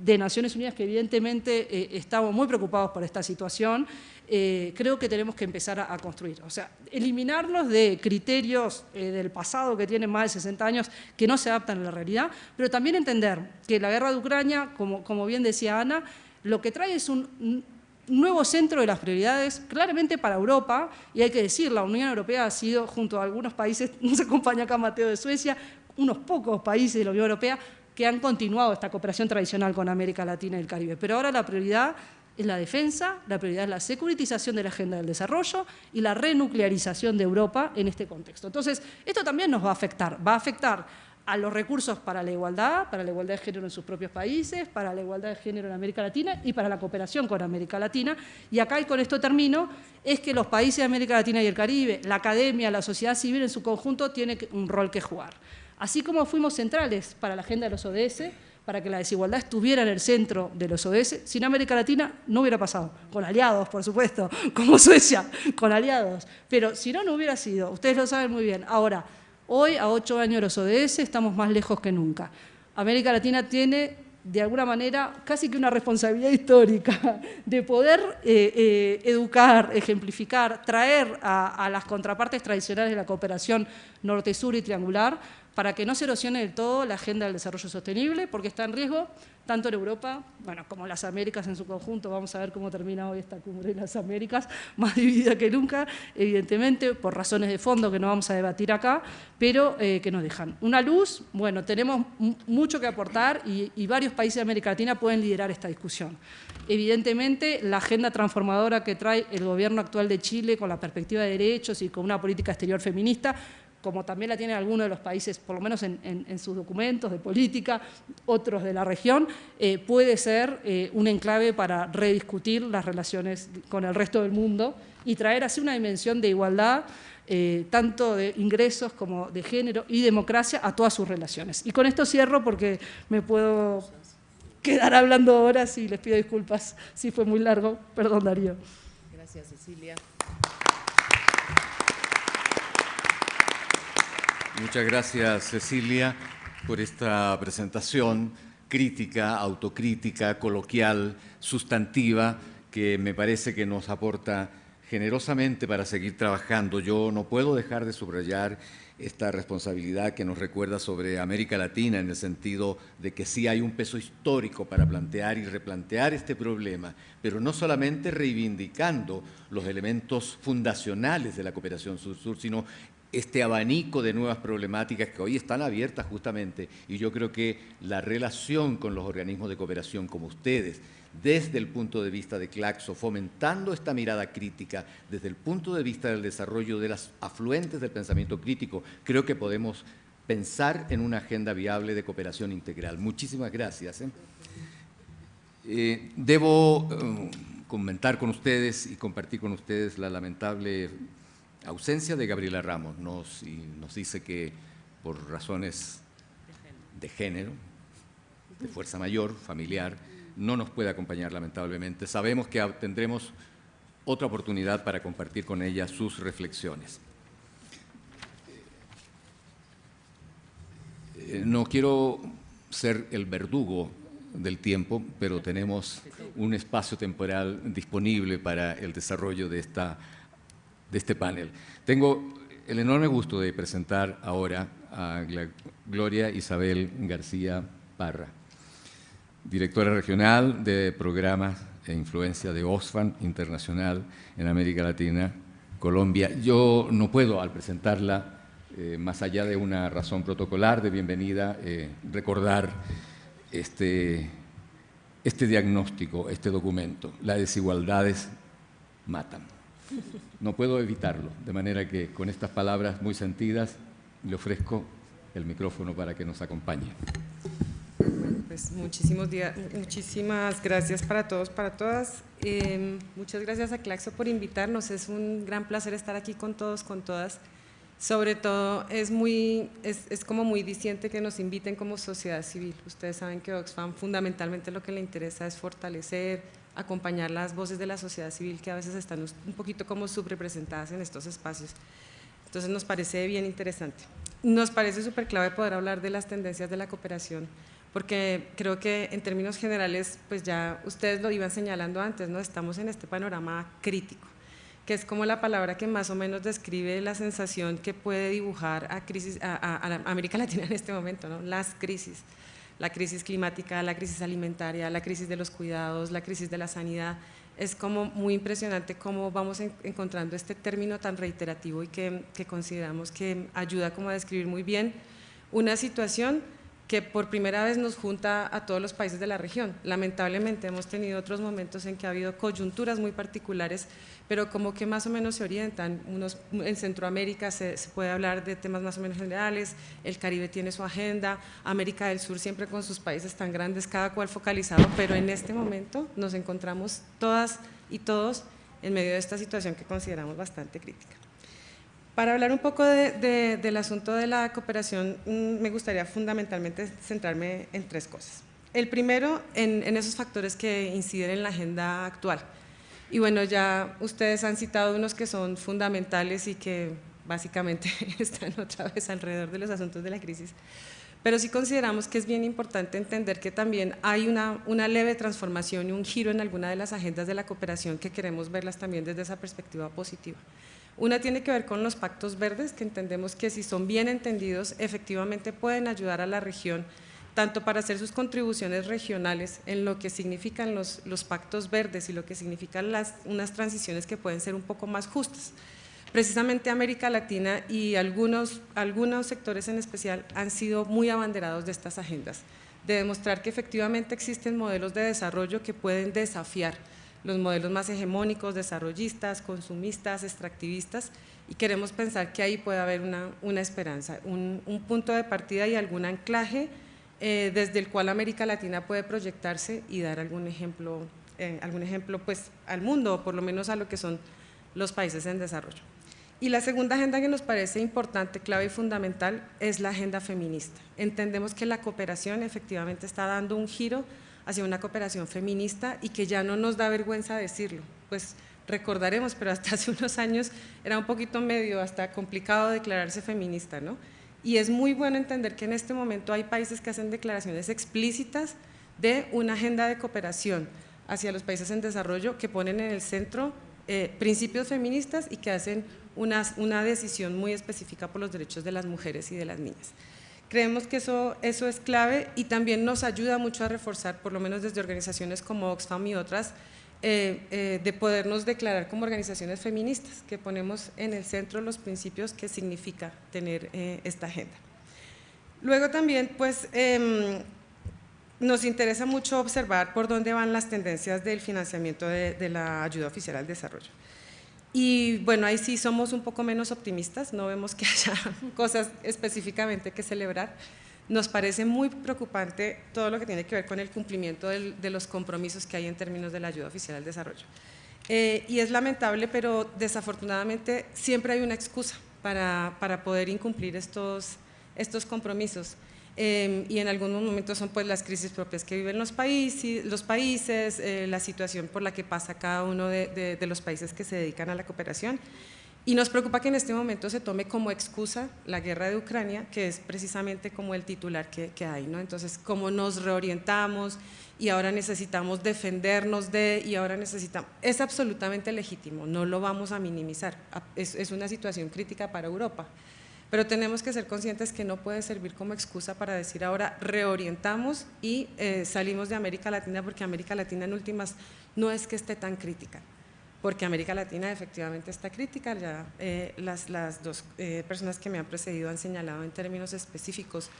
de Naciones Unidas, que evidentemente eh, estamos muy preocupados por esta situación, eh, creo que tenemos que empezar a, construir. O sea, eliminarnos de criterios eh, del pasado que tienen más de 60 años que no se adaptan a la realidad, pero también entender que la guerra de Ucrania, como, como bien decía Ana, lo que trae es un nuevo centro de las prioridades claramente para Europa, y hay que decir, la Unión Europea ha sido, junto a algunos países, nos acompaña acá Mateo de Suecia, unos pocos países de la Unión Europea que han continuado esta cooperación tradicional con América Latina y el Caribe. Pero ahora la prioridad es la defensa, la prioridad es la securitización de la agenda del desarrollo y la renuclearización de Europa en este contexto. Entonces, esto también nos va a afectar, va a afectar a los recursos para la igualdad, para la igualdad de género en sus propios países, para la igualdad de género en América Latina y para la cooperación con América Latina. Y acá, y con esto termino, es que los países de América Latina y el Caribe, la academia, la sociedad civil en su conjunto, tiene un rol que jugar. Así como fuimos centrales para la agenda de los ODS, para que la desigualdad estuviera en el centro de los ODS, sin América Latina no hubiera pasado, con aliados, por supuesto, como Suecia, con aliados. Pero si no, no hubiera sido, ustedes lo saben muy bien. Ahora, Hoy, a ocho años de los ODS, estamos más lejos que nunca. América Latina tiene, de alguna manera, casi que una responsabilidad histórica de poder eh, eh, educar, ejemplificar, traer a las contrapartes tradicionales de la cooperación norte-sur y triangular para que no se erosione del todo la agenda del desarrollo sostenible, porque está en riesgo tanto en Europa, bueno, como las Américas en su conjunto, vamos a ver cómo termina hoy esta cumbre de las Américas, más dividida que nunca, evidentemente, por razones de fondo que no vamos a debatir acá, pero eh, que nos dejan. Una luz, bueno, tenemos mucho que aportar y, y varios países de América Latina pueden liderar esta discusión. Evidentemente, la agenda transformadora que trae el gobierno actual de Chile con la perspectiva de derechos y con una política exterior feminista como también la tienen algunos de los países, por lo menos en, sus documentos de política, otros de la región, eh, puede ser eh, un enclave para rediscutir las relaciones con el resto del mundo y traer así una dimensión de igualdad, eh, tanto de ingresos como de género y democracia a todas sus relaciones. Y con esto cierro porque me puedo quedar hablando horas y les pido disculpas si fue muy largo. Perdón, Darío. Gracias, Cecilia. Muchas gracias, Cecilia, por esta presentación crítica, autocrítica, coloquial, sustantiva, que me parece que nos aporta generosamente para seguir trabajando. Yo no puedo dejar de subrayar esta responsabilidad que nos recuerda sobre América Latina en el sentido de que sí hay un peso histórico para plantear y replantear este problema, pero no solamente reivindicando los elementos fundacionales de la cooperación sur-sur, sino este abanico de nuevas problemáticas que hoy están abiertas justamente y yo creo que la relación con los organismos de cooperación como ustedes, desde el punto de vista de Claxo, fomentando esta mirada crítica, desde el punto de vista del desarrollo de las afluentes del pensamiento crítico, creo que podemos pensar en una agenda viable de cooperación integral. Muchísimas gracias. ¿eh? Eh, debo eh, comentar con ustedes y compartir con ustedes la lamentable ausencia de Gabriela Ramos nos, nos dice que por razones de género, de fuerza mayor, familiar, no nos puede acompañar lamentablemente. Sabemos que tendremos otra oportunidad para compartir con ella sus reflexiones. Eh, no quiero ser el verdugo del tiempo, pero tenemos un espacio temporal disponible para el desarrollo de esta de este panel. Tengo el enorme gusto de presentar ahora a Gloria Isabel García Parra, directora regional de programas e influencia de Oxfam Internacional en América Latina, Colombia. Yo no puedo, al presentarla, eh, más allá de una razón protocolar de bienvenida, eh, recordar este, este diagnóstico, este documento. Las desigualdades matan. No puedo evitarlo, de manera que con estas palabras muy sentidas le ofrezco el micrófono para que nos acompañe. Pues muchísimos días, muchísimas gracias para todos, para todas. Em, muchas gracias a Claxo por invitarnos. Es un gran placer estar aquí con todos, con todas. Sobre todo es, muy, es, es como muy diciente que nos inviten como sociedad civil. Ustedes saben que Oxfam fundamentalmente lo que le interesa es fortalecer, acompañar las voces de la sociedad civil que a veces están un poquito como subrepresentadas en estos espacios. Entonces nos parece bien interesante. Nos parece súper clave poder hablar de las tendencias de la cooperación, porque creo que en términos generales, pues ya ustedes lo iban señalando antes, ¿no? estamos en este panorama crítico, que es como la palabra que más o menos describe la sensación que puede dibujar a, crisis, a, América Latina en este momento, ¿no? las crisis la crisis climática, la crisis alimentaria, la crisis de los cuidados, la crisis de la sanidad, es como muy impresionante cómo vamos encontrando este término tan reiterativo y que, que consideramos que ayuda como a describir muy bien una situación que por primera vez nos junta a todos los países de la región. Lamentablemente hemos tenido otros momentos en que ha habido coyunturas muy particulares, pero como que más o menos se orientan. Unos, en Centroamérica se, puede hablar de temas más o menos generales, el Caribe tiene su agenda, América del Sur siempre con sus países tan grandes, cada cual focalizado, pero en este momento nos encontramos todas y todos en medio de esta situación que consideramos bastante crítica. Para hablar un poco del asunto de la cooperación, mm, me gustaría fundamentalmente centrarme en tres cosas. El primero, en, esos factores que inciden en la agenda actual. Y bueno, ya ustedes han citado unos que son fundamentales y que básicamente están otra vez alrededor de los asuntos de la crisis. Pero sí consideramos que es bien importante entender que también hay una, una leve transformación y un giro en alguna de las agendas de la cooperación que queremos verlas también desde esa perspectiva positiva. Una tiene que ver con los pactos verdes, que entendemos que si son bien entendidos, efectivamente pueden ayudar a la región, tanto para hacer sus contribuciones regionales en lo que significan los, pactos verdes y lo que significan unas transiciones que pueden ser un poco más justas. Precisamente América Latina y algunos, algunos sectores en especial han sido muy abanderados de estas agendas, de demostrar que efectivamente existen modelos de desarrollo que pueden desafiar los modelos más hegemónicos, desarrollistas, consumistas, extractivistas, y queremos pensar que ahí puede haber una, esperanza, un, punto de partida y algún anclaje eh, desde el cual América Latina puede proyectarse y dar algún ejemplo, eh, algún ejemplo pues, al mundo, o por lo menos a lo que son los países en desarrollo. Y la segunda agenda que nos parece importante, clave y fundamental es la agenda feminista. Entendemos que la cooperación efectivamente está dando un giro hacia una cooperación feminista y que ya no nos da vergüenza decirlo. Pues recordaremos, pero hasta hace unos años era un poquito medio, hasta complicado declararse feminista, ¿no? Y es muy bueno entender que en este momento hay países que hacen declaraciones explícitas de una agenda de cooperación hacia los países en desarrollo que ponen en el centro eh, principios feministas y que hacen una, una decisión muy específica por los derechos de las mujeres y de las niñas. Creemos que eso, eso es clave y también nos ayuda mucho a reforzar, por lo menos desde organizaciones como Oxfam y otras, eh, eh, de podernos declarar como organizaciones feministas, que ponemos en el centro los principios que significa tener eh, esta agenda. Luego también, pues, em, nos interesa mucho observar por dónde van las tendencias del financiamiento de la ayuda oficial al desarrollo. Y bueno, ahí sí somos un poco menos optimistas, no vemos que haya cosas específicamente que celebrar. Nos parece muy preocupante todo lo que tiene que ver con el cumplimiento de los compromisos que hay en términos de la ayuda oficial al desarrollo. Eh, y es lamentable, pero desafortunadamente siempre hay una excusa para, para poder incumplir estos, estos compromisos. Em, y en algunos momentos son pues las crisis propias que viven los países, los países eh, la situación por la que pasa cada uno de, los países que se dedican a la cooperación. Y nos preocupa que en este momento se tome como excusa la guerra de Ucrania, que es precisamente como el titular que, hay. ¿no? Entonces, cómo nos reorientamos y ahora necesitamos defendernos de, y ahora necesitamos… Es absolutamente legítimo, no lo vamos a minimizar, es una situación crítica para Europa pero tenemos que ser conscientes que no puede servir como excusa para decir ahora reorientamos y eh, salimos de América Latina porque América Latina en últimas no es que esté tan crítica, porque América Latina efectivamente está crítica, ya eh, las, las, dos eh, personas que me han precedido han señalado en términos específicos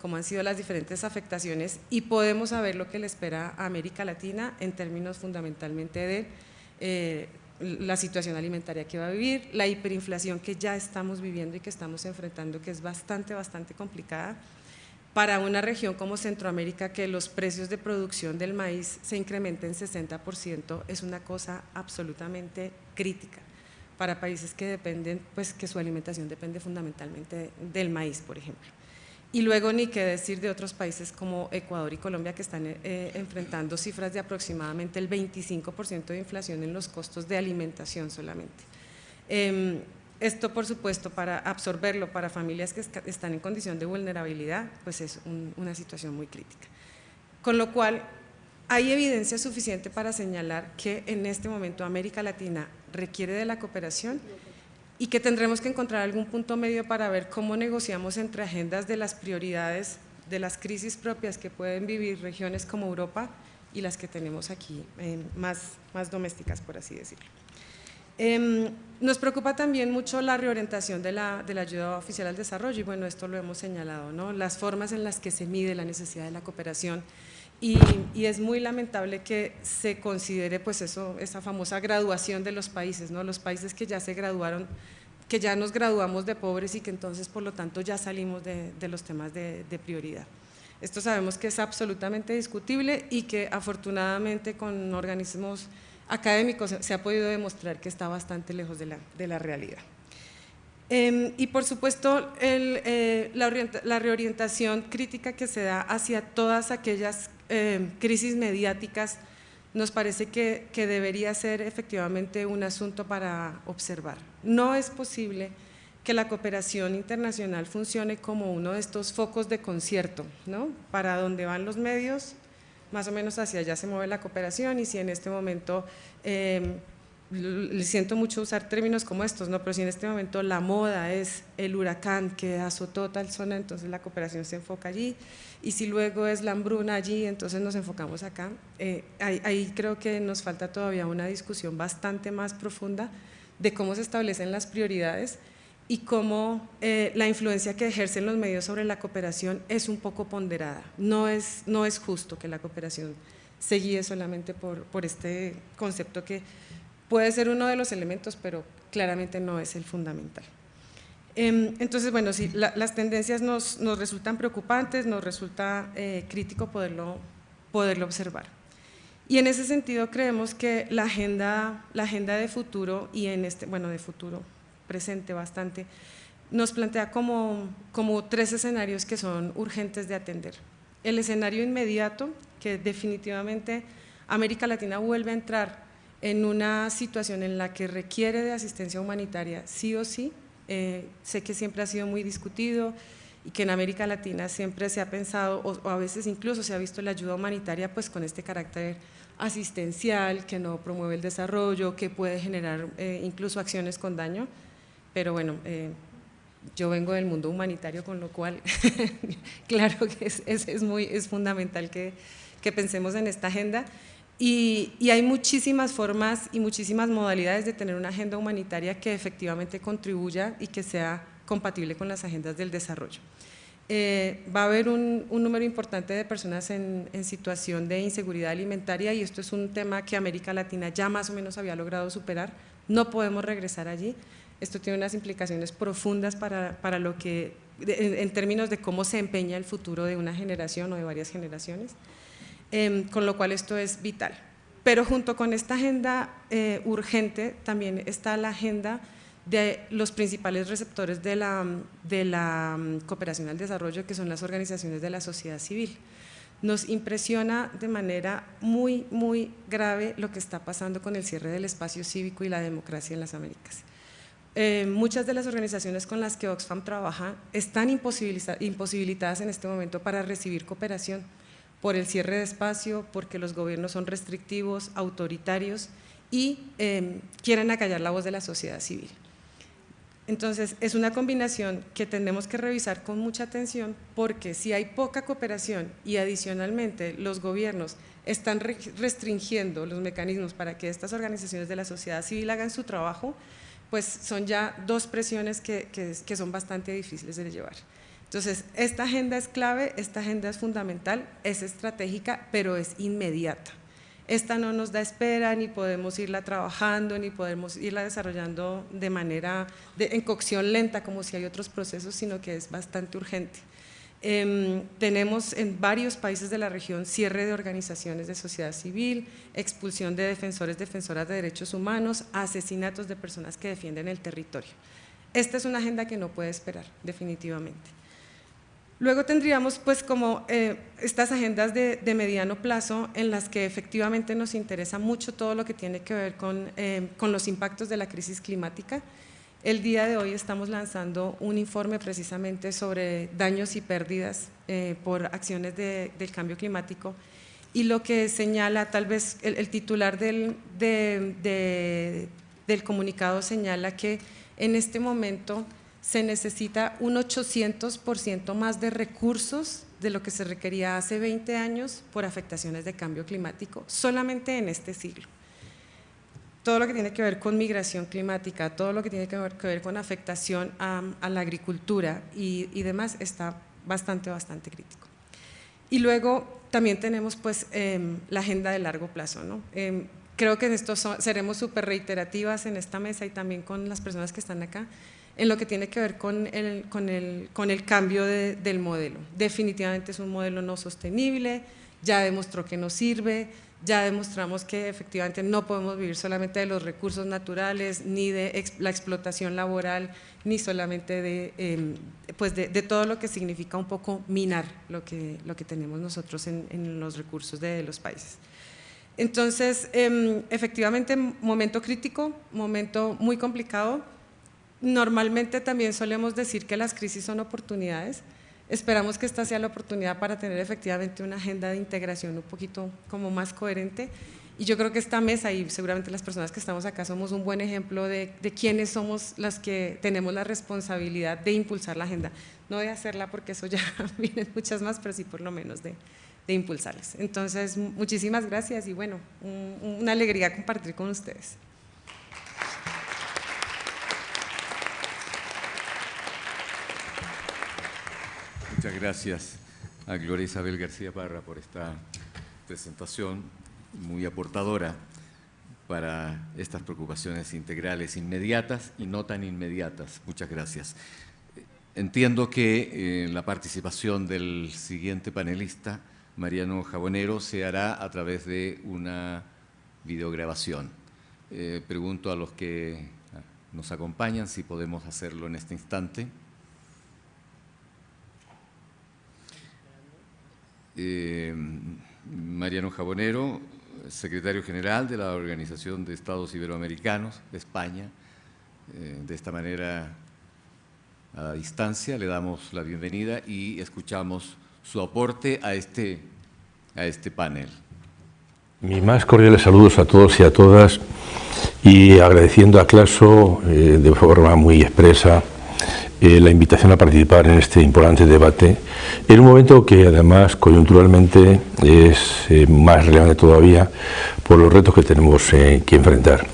cómo han sido las diferentes afectaciones y podemos saber lo que le espera a América Latina en términos fundamentalmente de la situación alimentaria que va a vivir, la hiperinflación que ya estamos viviendo y que estamos enfrentando, que es bastante, bastante complicada. Para una región como Centroamérica, que los precios de producción del maíz se incrementen 60%, es una cosa absolutamente crítica para países que dependen, pues que su alimentación depende fundamentalmente del maíz, por ejemplo. Y luego ni qué decir de otros países como Ecuador y Colombia que están eh, enfrentando cifras de aproximadamente el 25% de inflación en los costos de alimentación solamente. Em, esto, por supuesto, para absorberlo para familias que están en condición de vulnerabilidad, pues es una situación muy crítica. Con lo cual, hay evidencia suficiente para señalar que en este momento América Latina requiere de la cooperación y que tendremos que encontrar algún punto medio para ver cómo negociamos entre agendas de las prioridades de las crisis propias que pueden vivir regiones como Europa y las que tenemos aquí, más, más domésticas, por así decirlo. Em, nos preocupa también mucho la reorientación de la, de la, ayuda oficial al desarrollo y bueno, esto lo hemos señalado, ¿no? las formas en las que se mide la necesidad de la cooperación y, es muy lamentable que se considere pues eso, esa famosa graduación de los países, ¿no? los países que ya se graduaron, que ya nos graduamos de pobres y que entonces por lo tanto ya salimos de, los temas de, prioridad. Esto sabemos que es absolutamente discutible y que afortunadamente con organismos académicos se ha podido demostrar que está bastante lejos de la, de la realidad. Eh, y por supuesto, eh, la, la, reorientación crítica que se da hacia todas aquellas eh, crisis mediáticas nos parece que, debería ser efectivamente un asunto para observar. No es posible que la cooperación internacional funcione como uno de estos focos de concierto, ¿no? para donde van los medios más o menos hacia allá se mueve la cooperación y si en este momento, eh, le siento mucho usar términos como estos, ¿no? pero si en este momento la moda es el huracán que azotó tal zona, entonces la cooperación se enfoca allí y si luego es la hambruna allí, entonces nos enfocamos acá. Eh, ahí, ahí creo que nos falta todavía una discusión bastante más profunda de cómo se establecen las prioridades y cómo eh, la influencia que ejercen los medios sobre la cooperación es un poco ponderada. No es, no es justo que la cooperación se guíe solamente por, por este concepto que puede ser uno de los elementos, pero claramente no es el fundamental. Eh, entonces, bueno, sí, la, las tendencias nos, nos, resultan preocupantes, nos resulta eh, crítico poderlo, poderlo observar. Y en ese sentido creemos que la agenda, la agenda de futuro y en este, bueno, de futuro, presente bastante, nos plantea como, como tres escenarios que son urgentes de atender. El escenario inmediato, que definitivamente América Latina vuelve a entrar en una situación en la que requiere de asistencia humanitaria sí o sí. Eh, sé que siempre ha sido muy discutido y que en América Latina siempre se ha pensado, o, o, a veces incluso se ha visto la ayuda humanitaria pues con este carácter asistencial, que no promueve el desarrollo, que puede generar eh, incluso acciones con daño pero bueno, eh, yo vengo del mundo humanitario, con lo cual claro que es, es, es, muy, es fundamental que, que, pensemos en esta agenda. Y, y, hay muchísimas formas y muchísimas modalidades de tener una agenda humanitaria que efectivamente contribuya y que sea compatible con las agendas del desarrollo. Eh, va a haber un, un, número importante de personas en, en, situación de inseguridad alimentaria y esto es un tema que América Latina ya más o menos había logrado superar, no podemos regresar allí, esto tiene unas implicaciones profundas para, para lo que, en, en, términos de cómo se empeña el futuro de una generación o de varias generaciones, eh, con lo cual esto es vital. Pero junto con esta agenda eh, urgente también está la agenda de los principales receptores de la, um, cooperación al desarrollo, que son las organizaciones de la sociedad civil. Nos impresiona de manera muy, muy grave lo que está pasando con el cierre del espacio cívico y la democracia en las Américas. Eh, muchas de las organizaciones con las que Oxfam trabaja están imposibilitadas en este momento para recibir cooperación por el cierre de espacio, porque los gobiernos son restrictivos, autoritarios y eh, quieren acallar la voz de la sociedad civil. Entonces, es una combinación que tenemos que revisar con mucha atención porque si hay poca cooperación y adicionalmente los gobiernos están restringiendo los mecanismos para que estas organizaciones de la sociedad civil hagan su trabajo, pues son ya dos presiones que, que, son bastante difíciles de llevar. Entonces, esta agenda es clave, esta agenda es fundamental, es estratégica, pero es inmediata. Esta no nos da espera, ni podemos irla trabajando, ni podemos irla desarrollando de manera, de, en cocción lenta, como si hay otros procesos, sino que es bastante urgente. Eh, tenemos en varios países de la región cierre de organizaciones de sociedad civil, expulsión de defensores, defensoras de derechos humanos, asesinatos de personas que defienden el territorio. Esta es una agenda que no puede esperar, definitivamente. Luego tendríamos pues como eh, estas agendas de, mediano plazo en las que efectivamente nos interesa mucho todo lo que tiene que ver con, eh, con los impactos de la crisis climática, el día de hoy estamos lanzando un informe precisamente sobre daños y pérdidas eh, por acciones de, del cambio climático. Y lo que señala, tal vez el, titular del, de, de, del comunicado señala que en este momento se necesita un 800% más de recursos de lo que se requería hace 20 años por afectaciones de cambio climático, solamente en este siglo. Todo lo que tiene que ver con migración climática, todo lo que tiene que ver, con afectación a, la agricultura y, demás está bastante, bastante crítico. Y luego también tenemos pues em, la agenda de largo plazo. ¿no? Em, creo que en esto seremos súper reiterativas en esta mesa y también con las personas que están acá en lo que tiene que ver con el, con el, con el cambio del modelo. Definitivamente es un modelo no sostenible, ya demostró que no sirve, ya demostramos que efectivamente no podemos vivir solamente de los recursos naturales, ni de la explotación laboral, ni solamente de, em, pues de, todo lo que significa un poco minar lo que, lo que tenemos nosotros en, en los recursos de los países. Entonces, em, efectivamente, momento crítico, momento muy complicado, Normalmente también solemos decir que las crisis son oportunidades. Esperamos que esta sea la oportunidad para tener efectivamente una agenda de integración un poquito como más coherente. Y yo creo que esta mesa y seguramente las personas que estamos acá somos un buen ejemplo de, quiénes somos las que tenemos la responsabilidad de impulsar la agenda. No de hacerla porque eso ya vienen muchas más, pero sí por lo menos de, de impulsarlas. Entonces, muchísimas gracias y bueno, una alegría compartir con ustedes. Muchas gracias a Gloria Isabel García Parra por esta presentación muy aportadora para estas preocupaciones integrales inmediatas y no tan inmediatas. Muchas gracias. Entiendo que eh, la participación del siguiente panelista, Mariano Jabonero, se hará a través de una videograbación. Eh, pregunto a los que nos acompañan si podemos hacerlo en este instante. Eh, Mariano Jabonero, secretario general de la Organización de Estados Iberoamericanos de España. Eh, de esta manera, a distancia, le damos la bienvenida y escuchamos su aporte a este, a este panel. Mis más cordiales saludos a todos y a todas y agradeciendo a Claso eh, de forma muy expresa eh, la invitación a participar en este importante debate, en un momento que además coyunturalmente es eh, más relevante todavía por los retos que tenemos eh, que enfrentar.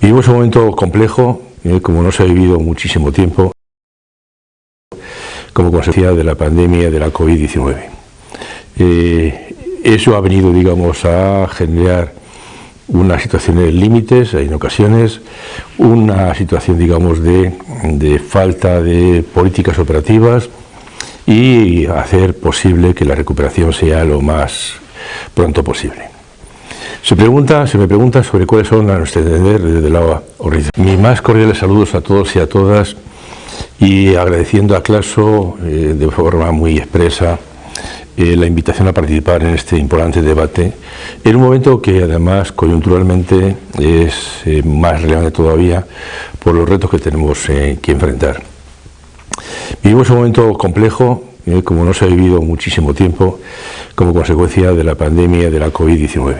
Vivimos un momento complejo, como no se ha vivido muchísimo tiempo, como consecuencia de la pandemia de la COVID-19. eso ha venido, digamos, a generar unas situaciones límites en ocasiones, una situación digamos de, de, falta de políticas operativas y hacer posible que la recuperación sea lo más pronto posible. Se, pregunta, se me pregunta sobre cuáles son, a nuestro entender, desde la organización. Mis más cordiales saludos a todos y a todas y agradeciendo a Claso eh, de forma muy expresa eh, la invitación a participar en este importante debate, en un momento que además coyunturalmente es eh, más relevante todavía por los retos que tenemos eh, que enfrentar. Vivimos un momento complejo, como no se ha vivido muchísimo tiempo, como consecuencia de la pandemia de la COVID-19.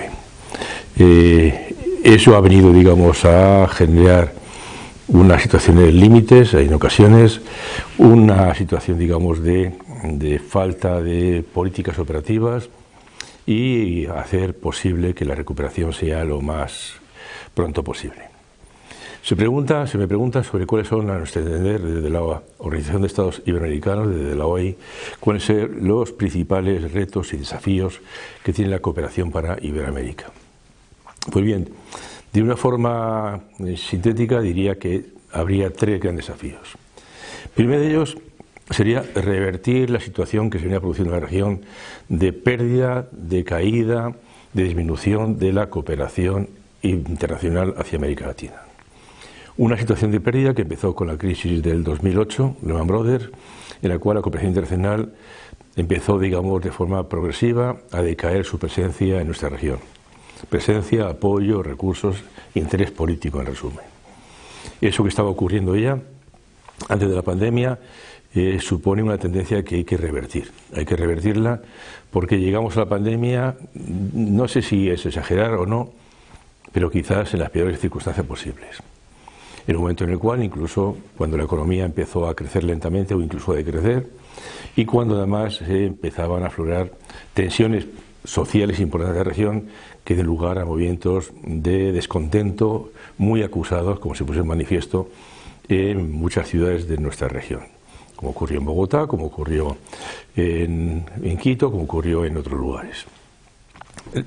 eso ha venido, digamos, a generar unas situaciones límites en ocasiones, una situación, digamos, de de falta de políticas operativas y hacer posible que la recuperación sea lo más pronto posible. Se, pregunta, se me pregunta sobre cuáles son, a nuestro entender, desde la Organización de Estados Iberoamericanos, desde la OI, cuáles son los principales retos y desafíos que tiene la cooperación para Iberoamérica. Pues bien, de una forma eh, sintética diría que habría tres grandes desafíos. Primero de ellos sería revertir la situación que se venía produciendo en la región de pérdida, de caída, de disminución de la cooperación internacional hacia América Latina. Una situación de pérdida que empezó con la crisis del 2008, Lehman Brothers, en la cual la cooperación internacional empezó, digamos, de forma progresiva a decaer su presencia en nuestra región. Presencia, apoyo, recursos, interés político, en resumen. Eso que estaba ocurriendo ya antes de la pandemia eh, supone una tendencia que hay que revertir. Hay que revertirla porque llegamos a la pandemia, no sé si es exagerar o no, pero quizás en las peores circunstancias posibles. en un momento en el cual incluso cuando la economía empezó a crecer lentamente o incluso a decrecer y cuando además empezaban a aflorar tensiones sociales importantes de la región que den lugar a movimientos de descontento muy acusados, como se puso en manifiesto en muchas ciudades de nuestra región, como ocurrió en Bogotá, como ocurrió en, Quito, como ocurrió en otros lugares.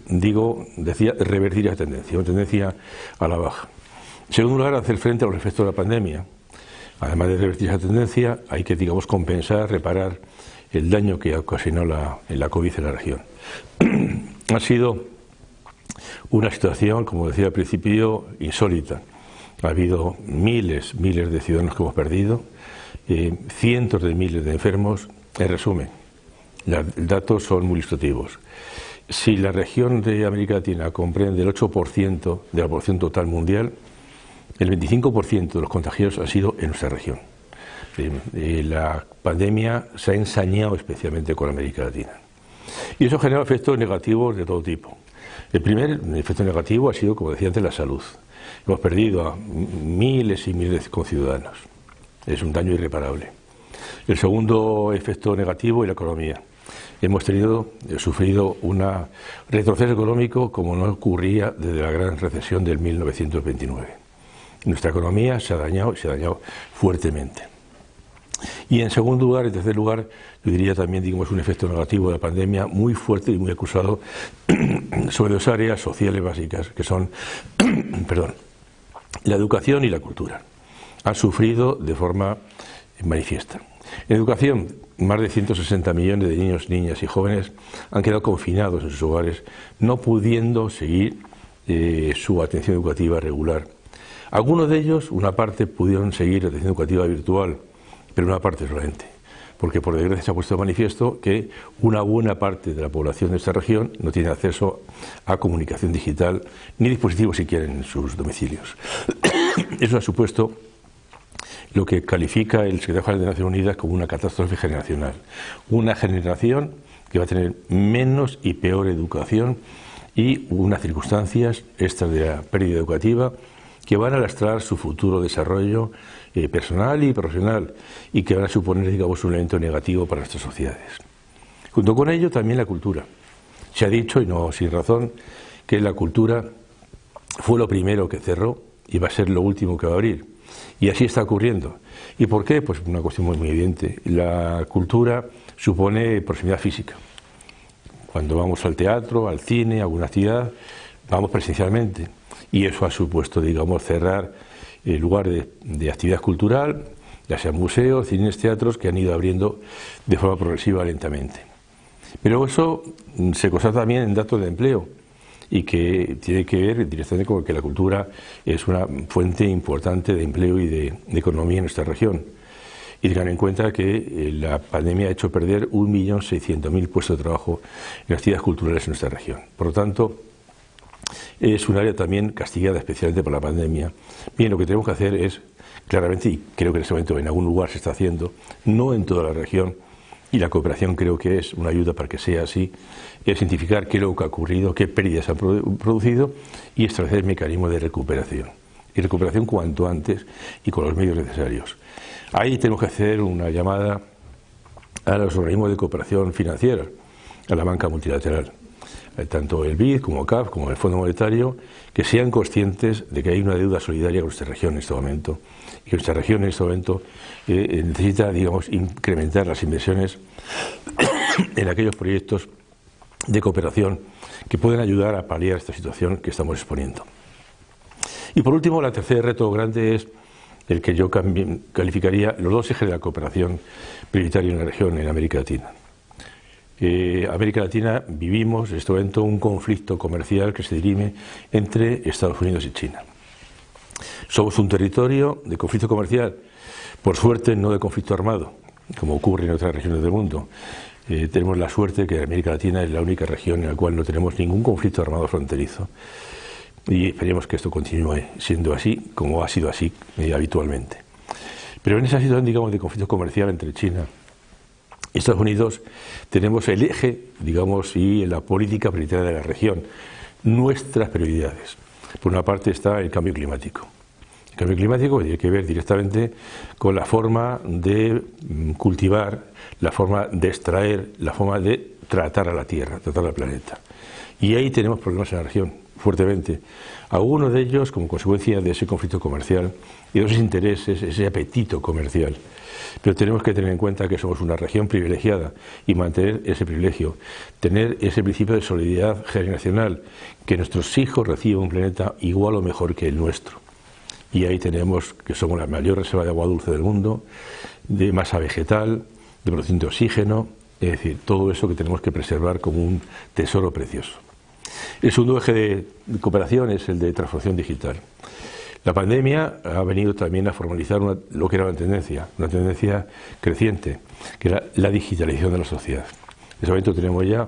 Digo, decía, revertir esa tendencia, una tendencia a la baja. En segundo lugar, hacer frente a los efectos de la pandemia. Además de revertir esa tendencia, hay que, digamos, compensar, reparar el daño que ocasionó la, la COVID en la región. ha sido una situación, como decía al principio, insólita. Ha habido miles, miles de ciudadanos que hemos perdido, eh, cientos de miles de enfermos. En resumen, los datos son muy ilustrativos. Si la región de América Latina comprende el 8% de la población total mundial, el 25% de los contagios ha sido en nuestra región. Eh, la pandemia se ha ensañado especialmente con América Latina. Y eso genera efectos negativos de todo tipo. El primer efecto negativo ha sido, como decía antes, la salud. Hemos perdido a miles y miles de conciudadanos. Es un daño irreparable. El segundo efecto negativo es la economía hemos tenido, eh, sufrido un retroceso económico como no ocurría desde la gran recesión del 1929. Nuestra economía se ha dañado y se ha dañado fuertemente. Y en segundo lugar, en tercer lugar, yo diría también, digamos, un efecto negativo de la pandemia muy fuerte y muy acusado sobre dos áreas sociales básicas, que son, perdón, la educación y la cultura. Han sufrido de forma manifiesta. En educación, más de 160 millones de niños, niñas y jóvenes han quedado confinados en sus hogares, no pudiendo seguir eh, su atención educativa regular. Algunos de ellos, una parte, pudieron seguir la atención educativa virtual, pero una parte solamente, porque por desgracia se ha puesto de manifiesto que una buena parte de la población de esta región no tiene acceso a comunicación digital ni dispositivos siquiera en sus domicilios. Eso ha supuesto lo que califica el secretario general de Naciones Unidas como una catástrofe generacional. Una generación que va a tener menos y peor educación y unas circunstancias, estas de la pérdida educativa, que van a lastrar su futuro desarrollo eh, personal y profesional y que van a suponer, digamos, un elemento negativo para nuestras sociedades. Junto con ello, también la cultura. Se ha dicho, y no sin razón, que la cultura fue lo primero que cerró y va a ser lo último que va a abrir. Y así está ocurriendo. ¿Y por qué? Pues una cuestión muy, evidente. La cultura supone proximidad física. Cuando vamos al teatro, al cine, a alguna actividad, vamos presencialmente. Y eso ha supuesto, digamos, cerrar el lugar de, actividad cultural, ya sean museos, cines, teatros, que han ido abriendo de forma progresiva lentamente. Pero eso se constata también en datos de empleo y que tiene que ver directamente con que la cultura es una fuente importante de empleo y de, economía en nuestra región. Y tengan en cuenta que eh, la pandemia ha hecho perder 1.600.000 puestos de trabajo en actividades culturales en nuestra región. Por lo tanto, es un área también castigada especialmente por la pandemia. Bien, lo que tenemos que hacer es, claramente, y creo que en este momento en algún lugar se está haciendo, no en toda la región, y la cooperación creo que es una ayuda para que sea así, es identificar qué es lo que ha ocurrido, qué pérdidas han producido y establecer mecanismos de recuperación. Y recuperación cuanto antes y con los medios necesarios. Ahí tenemos que hacer una llamada a los organismos de cooperación financiera, a la banca multilateral, eh, tanto el BID como CAF, como el Fondo Monetario, que sean conscientes de que hay una deuda solidaria con nuestra región en este momento y que nuestra región en este momento eh, necesita, digamos, incrementar las inversiones en aquellos proyectos de cooperación que pueden ayudar a paliar esta situación que estamos exponiendo. Y por último, el tercer reto grande es el que yo calificaría los dos ejes de la cooperación prioritaria en la región, en América Latina. Eh, América Latina vivimos en este momento un conflicto comercial que se dirime entre Estados Unidos y China. Somos un territorio de conflicto comercial, por suerte no de conflicto armado, como ocurre en otras regiones del mundo. Eh, tenemos la suerte de que América Latina es la única región en la cual no tenemos ningún conflicto armado fronterizo. Y esperemos que esto continúe siendo así, como ha sido así eh, habitualmente. Pero en esa situación, digamos, de conflicto comercial entre China y Estados Unidos, tenemos el eje, digamos, y la política prioritaria de la región, nuestras prioridades. Por una parte está el cambio climático El cambio climático tiene que ver directamente con la forma de mm, cultivar, la forma de extraer, la forma de tratar a la Tierra, tratar al planeta. Y ahí tenemos problemas en la región, fuertemente. Algunos de ellos como consecuencia de ese conflicto comercial y de esos intereses, ese apetito comercial. Pero tenemos que tener en cuenta que somos una región privilegiada y mantener ese privilegio, tener ese principio de solidaridad generacional, que nuestros hijos reciban un planeta igual o mejor que el nuestro. Y ahí tenemos que somos la mayor reserva de agua dulce del mundo, de masa vegetal, de producción de oxígeno, es decir, todo eso que tenemos que preservar como un tesoro precioso. El segundo eje de cooperación es el de transformación digital. La pandemia ha venido también a formalizar lo que era una tendencia, una tendencia creciente, que era la digitalización de la sociedad. En ese momento tenemos ya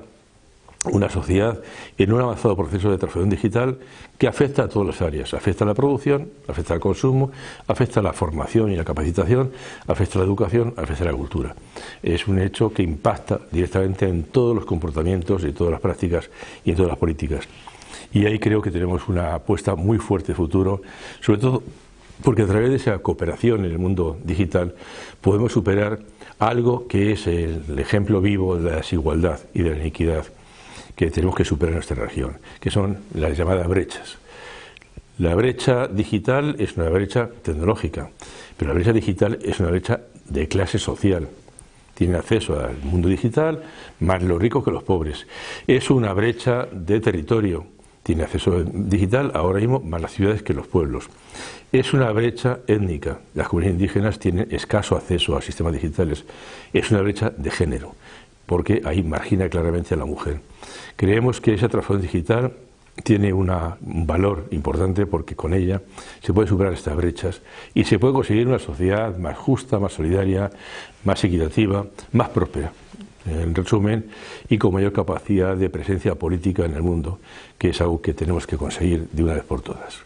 una sociedad en un avanzado proceso de transformación digital que afecta a todas las áreas, afecta a la producción, afecta al consumo, afecta a la formación y la capacitación, afecta a la educación, afecta a la cultura. Es un hecho que impacta directamente en todos los comportamientos y todas las prácticas y en todas las políticas. Y ahí creo que tenemos una apuesta muy fuerte de futuro, sobre todo porque a través de esa cooperación en el mundo digital podemos superar algo que es el ejemplo vivo de la desigualdad y de la iniquidad que tenemos que superar en nuestra región, que son las llamadas brechas. La brecha digital es una brecha tecnológica, pero la brecha digital es una brecha de clase social. Tienen acceso al mundo digital más los ricos que los pobres. Es una brecha de territorio. Tiene acceso digital ahora mismo más las ciudades que los pueblos. Es una brecha étnica. Las comunidades indígenas tienen escaso acceso a sistemas digitales. Es una brecha de género, porque ahí margina claramente a la mujer. Creemos que esa transformación digital tiene un valor importante porque con ella se puede superar estas brechas y se puede conseguir una sociedad más justa, más solidaria, más equitativa, más próspera, en resumen, y con mayor capacidad de presencia política en el mundo, que es algo que tenemos que conseguir de una vez por todas.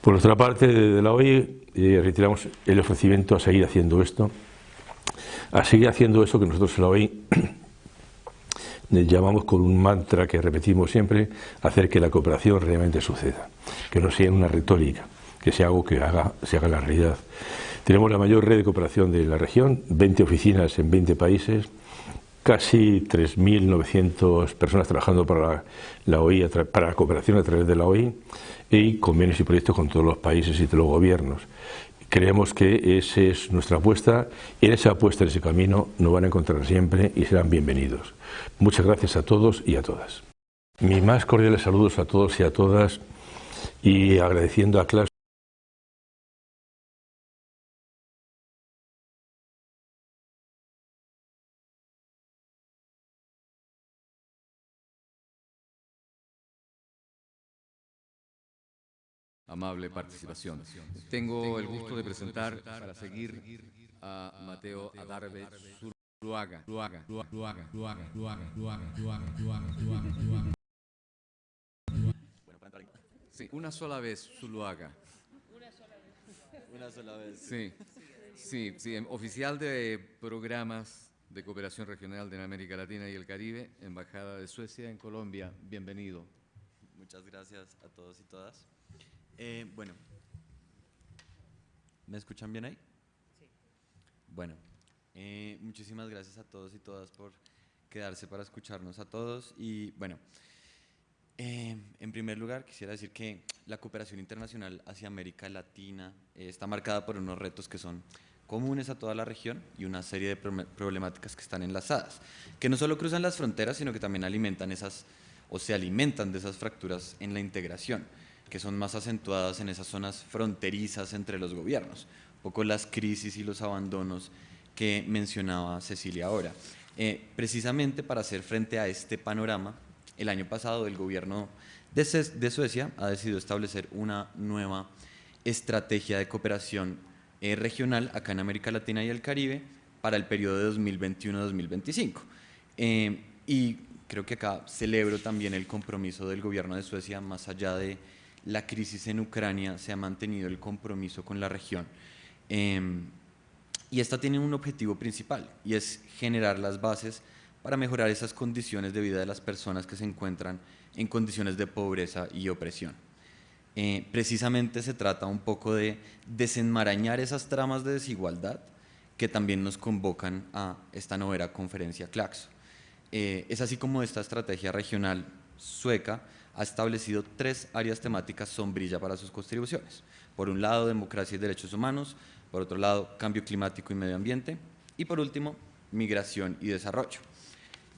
Por nuestra parte, desde la OI, eh, retiramos el ofrecimiento a seguir haciendo esto, a seguir haciendo eso que nosotros en la OI llamamos con un mantra que repetimos siempre, hacer que la cooperación realmente suceda, que no sea una retórica, que sea algo que haga, se haga la realidad. Tenemos la mayor red de cooperación de la región, 20 oficinas en 20 países, casi 3.900 personas trabajando para la, OI, para la cooperación a través de la OI y convenios y proyectos con todos los países y todos los gobiernos. Creemos que esa es nuestra apuesta y en esa apuesta, en ese camino, nos van a encontrar siempre y serán bienvenidos. Muchas gracias a todos y a todas. Mi más cordiales saludos a todos y a todas y agradeciendo a Clas amable participación. Tengo el gusto de presentar, para seguir, a Mateo Adarve Zuluaga. Sí, una sola vez, Zuluaga. Una sola vez. Una sola vez. Sí, sí, sí, oficial de programas de cooperación regional de América Latina y el Caribe, Embajada de Suecia en Colombia. Bienvenido. Muchas gracias a todos y todas. Eh, bueno, ¿me escuchan bien ahí? Sí. Bueno, eh, muchísimas gracias a todos y todas por quedarse para escucharnos a todos. Y bueno, eh, en primer lugar quisiera decir que la cooperación internacional hacia América Latina está marcada por unos retos que son comunes a toda la región y una serie de problemáticas que están enlazadas, que no solo cruzan las fronteras, sino que también alimentan esas, o se alimentan de esas fracturas en la integración que son más acentuadas en esas zonas fronterizas entre los gobiernos, un poco las crisis y los abandonos que mencionaba Cecilia ahora. Eh, precisamente para hacer frente a este panorama, el año pasado el gobierno de, Suecia ha decidido establecer una nueva estrategia de cooperación eh, regional acá en América Latina y el Caribe para el periodo de 2021-2025. Eh, y creo que acá celebro también el compromiso del gobierno de Suecia más allá de la crisis en Ucrania se ha mantenido el compromiso con la región. Em, y esta tiene un objetivo principal y es generar las bases para mejorar esas condiciones de vida de las personas que se encuentran en condiciones de pobreza y opresión. eh, precisamente se trata un poco de desenmarañar esas tramas de desigualdad que también nos convocan a esta novena conferencia Claxo. Eh, es así como esta estrategia regional sueca ha establecido tres áreas temáticas sombrilla para sus contribuciones. Por un lado, democracia y derechos humanos, por otro lado, cambio climático y medio ambiente, y por último, migración y desarrollo.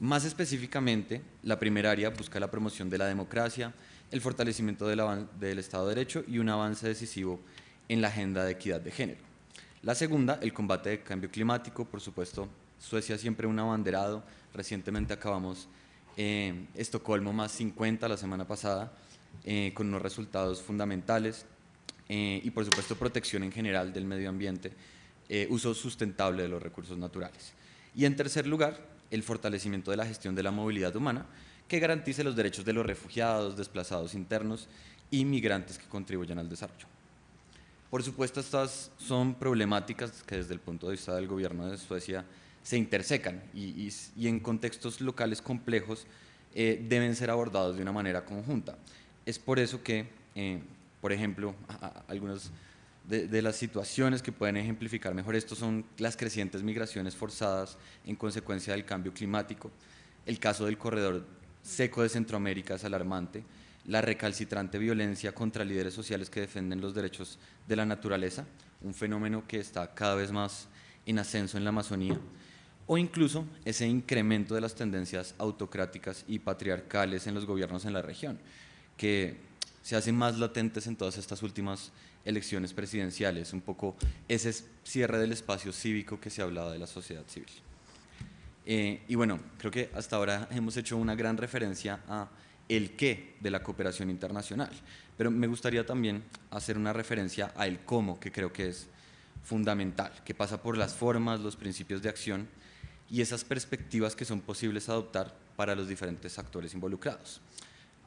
Más específicamente, la primera área busca la promoción de la democracia, el fortalecimiento del, Estado de Derecho y un avance decisivo en la agenda de equidad de género. La segunda, el combate del cambio climático, por supuesto, Suecia siempre un abanderado, recientemente acabamos eh, Estocolmo más 50 la semana pasada, eh, con unos resultados fundamentales, eh, y por supuesto protección en general del medio ambiente, eh, uso sustentable de los recursos naturales. Y en tercer lugar, el fortalecimiento de la gestión de la movilidad humana, que garantice los derechos de los refugiados, desplazados internos y migrantes que contribuyan al desarrollo. Por supuesto, estas son problemáticas que desde el punto de vista del gobierno de Suecia se intersecan y, en contextos locales complejos eh, deben ser abordados de una manera conjunta. Es por eso que, eh, por ejemplo, algunas de, las situaciones que pueden ejemplificar mejor esto son las crecientes migraciones forzadas en consecuencia del cambio climático. El caso del corredor seco de Centroamérica es alarmante. La recalcitrante violencia contra líderes sociales que defienden los derechos de la naturaleza, un fenómeno que está cada vez más en ascenso en la Amazonía, o incluso ese incremento de las tendencias autocráticas y patriarcales en los gobiernos en la región, que se hacen más latentes en todas estas últimas elecciones presidenciales, un poco ese cierre del espacio cívico que se hablaba de la sociedad civil. Eh, y bueno, creo que hasta ahora hemos hecho una gran referencia a el qué de la cooperación internacional, pero me gustaría también hacer una referencia a el cómo, que creo que es fundamental, que pasa por las formas, los principios de acción y esas perspectivas que son posibles adoptar para los diferentes actores involucrados.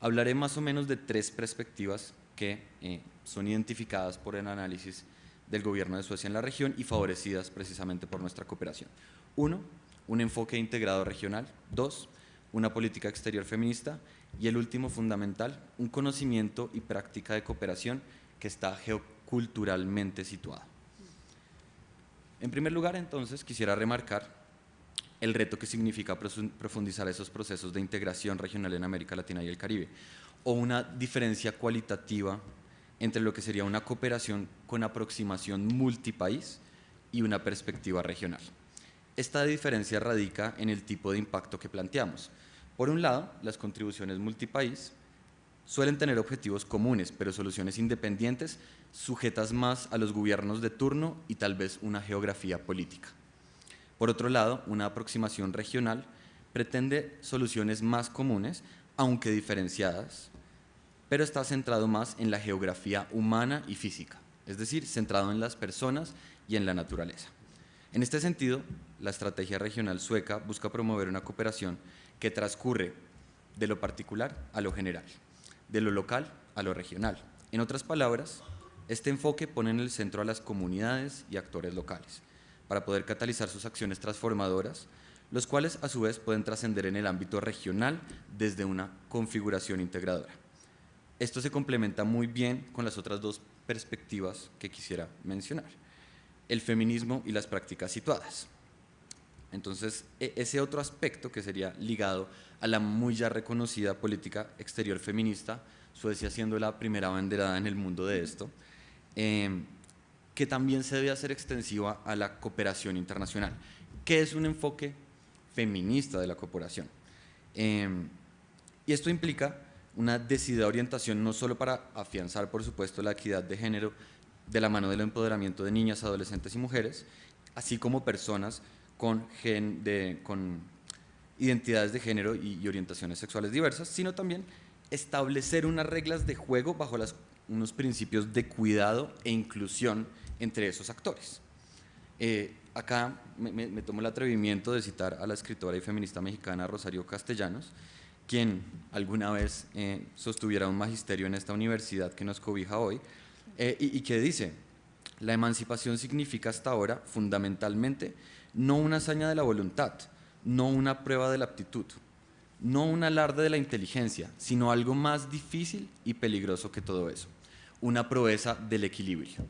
Hablaré más o menos de tres perspectivas que eh, son identificadas por el análisis del gobierno de Suecia en la región y favorecidas precisamente por nuestra cooperación. Uno, un enfoque integrado regional. Dos, una política exterior feminista. Y el último, fundamental, un conocimiento y práctica de cooperación que está geoculturalmente situado. En primer lugar, entonces, quisiera remarcar el reto que significa profundizar esos procesos de integración regional en América Latina y el Caribe, o una diferencia cualitativa entre lo que sería una cooperación con aproximación multipaís y una perspectiva regional. Esta diferencia radica en el tipo de impacto que planteamos. Por un lado, las contribuciones multipaís suelen tener objetivos comunes, pero soluciones independientes sujetas más a los gobiernos de turno y tal vez una geografía política. Por otro lado, una aproximación regional pretende soluciones más comunes, aunque diferenciadas, pero está centrado más en la geografía humana y física, es decir, centrado en las personas y en la naturaleza. En este sentido, la estrategia regional sueca busca promover una cooperación que transcurre de lo particular a lo general, de lo local a lo regional. En otras palabras, este enfoque pone en el centro a las comunidades y actores locales, para poder catalizar sus acciones transformadoras, los cuales a su vez pueden trascender en el ámbito regional desde una configuración integradora. Esto se complementa muy bien con las otras dos perspectivas que quisiera mencionar, el feminismo y las prácticas situadas. Entonces, e, ese otro aspecto que sería ligado a la muy ya reconocida política exterior feminista, Suecia siendo la primera banderada en el mundo de esto, em, que también se debe hacer extensiva a la cooperación internacional. ¿Qué es un enfoque feminista de la cooperación? Em, y esto implica una decidida orientación no solo para afianzar, por supuesto, la equidad de género de la mano del empoderamiento de niñas, adolescentes y mujeres, así como personas con identidades de género y, orientaciones sexuales diversas, sino también establecer unas reglas de juego bajo unos principios de cuidado e inclusión entre esos actores. Eh, acá me, tomo el atrevimiento de citar a la escritora y feminista mexicana Rosario Castellanos, quien alguna vez eh, sostuviera un magisterio en esta universidad que nos cobija hoy, eh, y, y que dice, la emancipación significa hasta ahora fundamentalmente no una hazaña de la voluntad, no una prueba de la aptitud, no un alarde de la inteligencia, sino algo más difícil y peligroso que todo eso una proeza del equilibrio.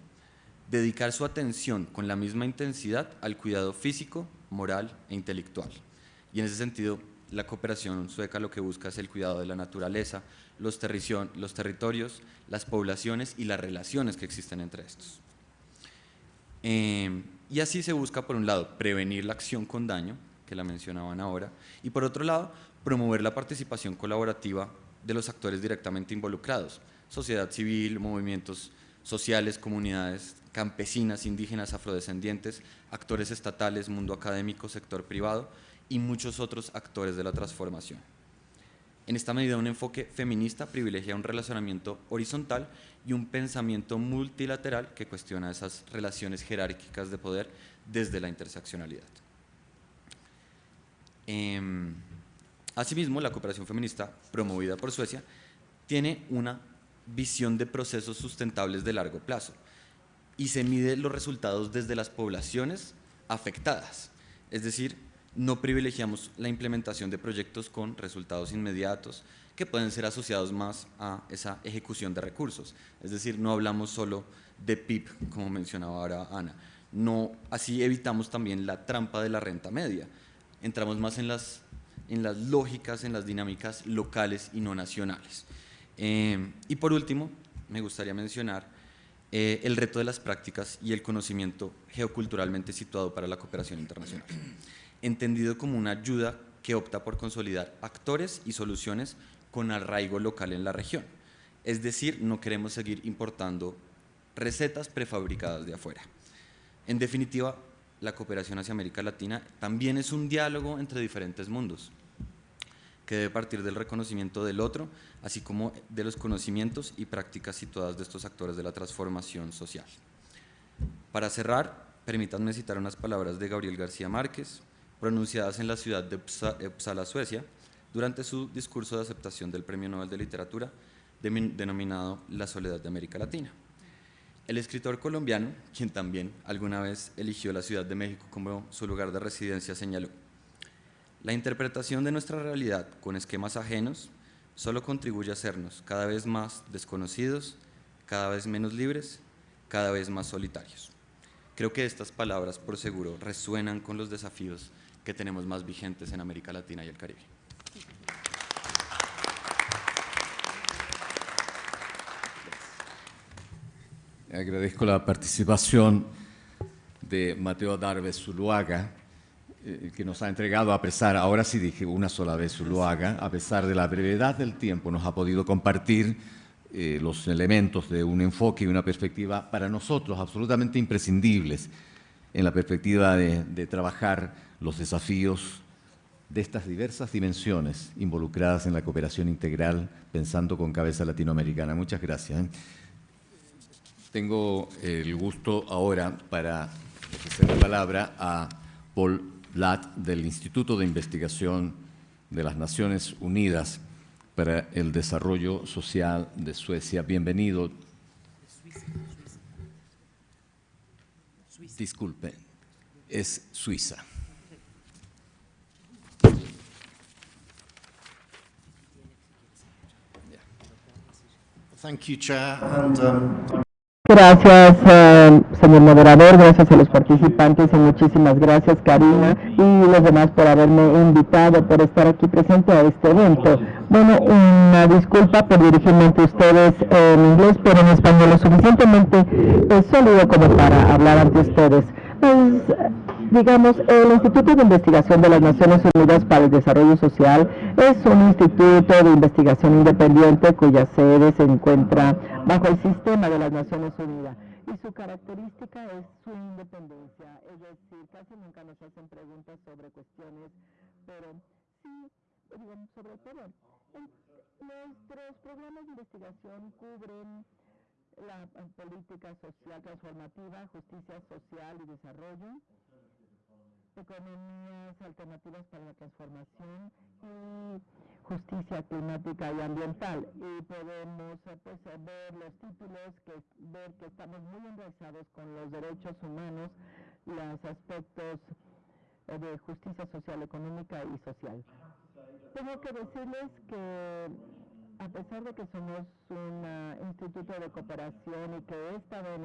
Dedicar su atención con la misma intensidad al cuidado físico, moral e intelectual. Y en ese sentido, la cooperación sueca lo que busca es el cuidado de la naturaleza, los, territorios, las poblaciones y las relaciones que existen entre estos. Em, y así se busca, por un lado, prevenir la acción con daño, que la mencionaban ahora, y por otro lado, promover la participación colaborativa de los actores directamente involucrados, sociedad civil, movimientos sociales, comunidades campesinas, indígenas, afrodescendientes, actores estatales, mundo académico, sector privado y muchos otros actores de la transformación. En esta medida, un enfoque feminista privilegia un relacionamiento horizontal y un pensamiento multilateral que cuestiona esas relaciones jerárquicas de poder desde la interseccionalidad. Em, asimismo, la cooperación feminista promovida por Suecia tiene una visión de procesos sustentables de largo plazo y se mide los resultados desde las poblaciones afectadas, es decir, no privilegiamos la implementación de proyectos con resultados inmediatos que pueden ser asociados más a esa ejecución de recursos. Es decir, no hablamos solo de PIB, como mencionaba ahora Ana. No, así evitamos también la trampa de la renta media. Entramos más en las, en las lógicas, en las dinámicas locales y no nacionales. Eh, y por último, me gustaría mencionar eh, el reto de las prácticas y el conocimiento geoculturalmente situado para la cooperación internacional entendido como una ayuda que opta por consolidar actores y soluciones con arraigo local en la región. Es decir, no queremos seguir importando recetas prefabricadas de afuera. En definitiva, la cooperación hacia América Latina también es un diálogo entre diferentes mundos, que debe partir del reconocimiento del otro, así como de los conocimientos y prácticas situadas de estos actores de la transformación social. Para cerrar, permítanme citar unas palabras de Gabriel García Márquez, pronunciadas en la ciudad de Uppsala, Suecia, durante su discurso de aceptación del Premio Nobel de Literatura denominado La Soledad de América Latina. El escritor colombiano, quien también alguna vez eligió la Ciudad de México como su lugar de residencia, señaló, la interpretación de nuestra realidad con esquemas ajenos solo contribuye a hacernos cada vez más desconocidos, cada vez menos libres, cada vez más solitarios. Creo que estas palabras, por seguro, resuenan con los desafíos que tenemos más vigentes en América Latina y el Caribe. Agradezco la participación de Mateo Darbe Zuluaga, eh, que nos ha entregado a pesar, ahora sí dije una sola vez Zuluaga, a pesar de la brevedad del tiempo, nos ha podido compartir eh, los elementos de un enfoque y una perspectiva para nosotros absolutamente imprescindibles en la perspectiva de trabajar los desafíos de estas diversas dimensiones involucradas en la cooperación integral, pensando con cabeza latinoamericana. Muchas gracias. ¿eh? Tengo el gusto ahora para ofrecer la palabra a Paul Blatt del Instituto de Investigación de las Naciones Unidas para el Desarrollo Social de Suecia. Bienvenido. Disculpe, es Suiza. Um, gracias, eh, señor moderador, gracias a los participantes y muchísimas gracias, Karina, y los demás por haberme invitado, por estar aquí presente a este evento. Bueno, una disculpa por dirigirme ante ustedes en inglés, pero en español lo suficientemente eh, sólido como para hablar ante ustedes. Pues, digamos, el Instituto de Investigación de las Naciones Unidas para el Desarrollo Social es un instituto de investigación independiente cuya sede se encuentra bajo el sistema de las Naciones Unidas y su característica es su independencia, es decir, casi nunca nos hacen preguntas sobre cuestiones, pero sí, digamos, sobre todo, nuestros programas de investigación cubren la política social transformativa, justicia social y desarrollo, economías alternativas para la transformación y justicia climática y ambiental. Y podemos eh, pues, eh, ver los títulos, que, ver que estamos muy enraizados con los derechos humanos, los aspectos eh, de justicia social, económica y social. Tengo que decirles que a pesar de que somos un instituto de cooperación y que he estado en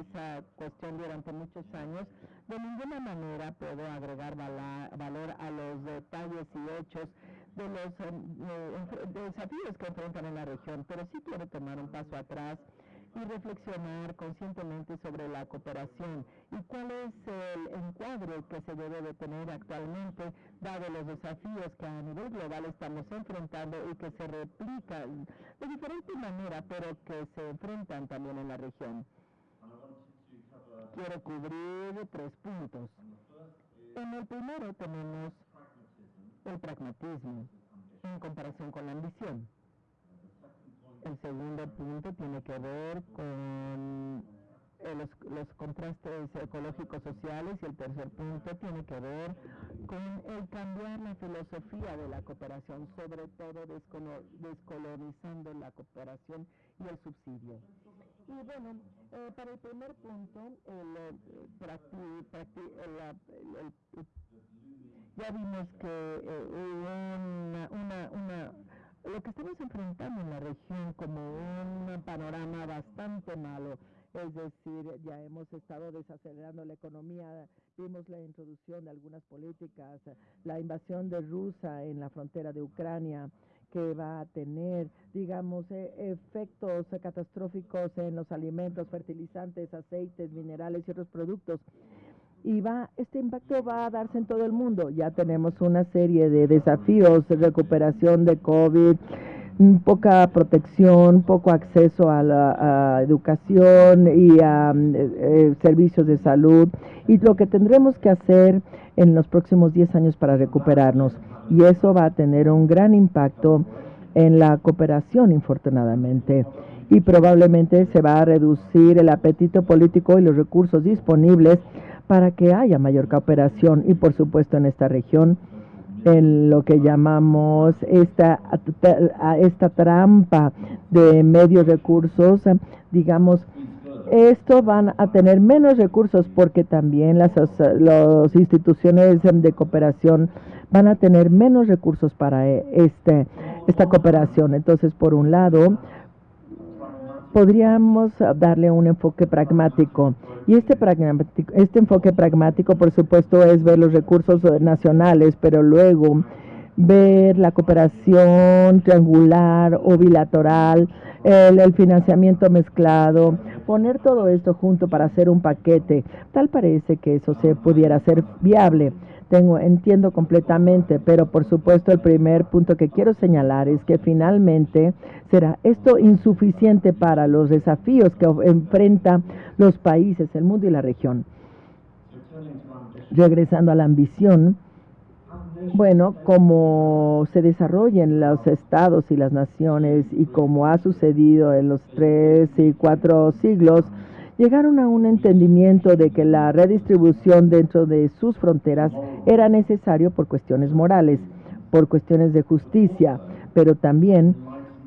esa cuestión durante muchos años, de ninguna manera puedo agregar valor a los detalles y hechos de los eh, desafíos que enfrentan en la región, pero sí quiero tomar un paso atrás y reflexionar conscientemente sobre la cooperación y cuál es el encuadre que se debe de tener actualmente, dado los desafíos que a nivel global estamos enfrentando y que se replican de diferente manera, pero que se enfrentan también en la región. Quiero cubrir tres puntos. En el primero tenemos el pragmatismo en comparación con la ambición. El segundo punto tiene que ver con eh, los, los, contrastes ecológicos sociales y el tercer punto tiene que ver con el cambiar la filosofía de la cooperación, sobre todo descolonizando la cooperación y el subsidio. Y bueno, eh, para el primer punto, el, ya vimos que eh, una, una lo que estamos enfrentando en la región como un panorama bastante malo. Es decir, ya hemos estado desacelerando la economía, vimos la introducción de algunas políticas, la invasión de Rusia en la frontera de Ucrania, que va a tener, digamos, e, efectos catastróficos en los alimentos, fertilizantes, aceites, minerales y otros productos. Y va, este impacto va a darse en todo el mundo. Ya tenemos una serie de desafíos, de recuperación de COVID, poca protección, poco acceso a la educación y a eh, eh, servicios de salud y lo que tendremos que hacer en los próximos 10 años para recuperarnos. Y eso va a tener un gran impacto en la cooperación, infortunadamente. Y probablemente se va a reducir el apetito político y los recursos disponibles para que haya mayor cooperación y, por supuesto, en esta región en lo que llamamos esta, esta trampa de medios recursos, digamos, esto van a tener menos recursos porque también las, las instituciones de cooperación van a tener menos recursos para este, esta cooperación. Entonces, por un lado, podríamos darle un enfoque pragmático. Y este, pragmático, este enfoque pragmático, por supuesto, es ver los recursos nacionales, pero luego ver la cooperación triangular o bilateral, el, el, financiamiento mezclado, poner todo esto junto para hacer un paquete. Tal parece que eso se pudiera hacer viable tengo, entiendo completamente, pero por supuesto el primer punto que quiero señalar es que finalmente será esto insuficiente para los desafíos que enfrentan los países, el mundo y la región. Regresando a la ambición, bueno, como se desarrollan los estados y las naciones y como ha sucedido en los tres y cuatro siglos, llegaron a un entendimiento de que la redistribución dentro de sus fronteras era necesario por cuestiones morales, por cuestiones de justicia, pero también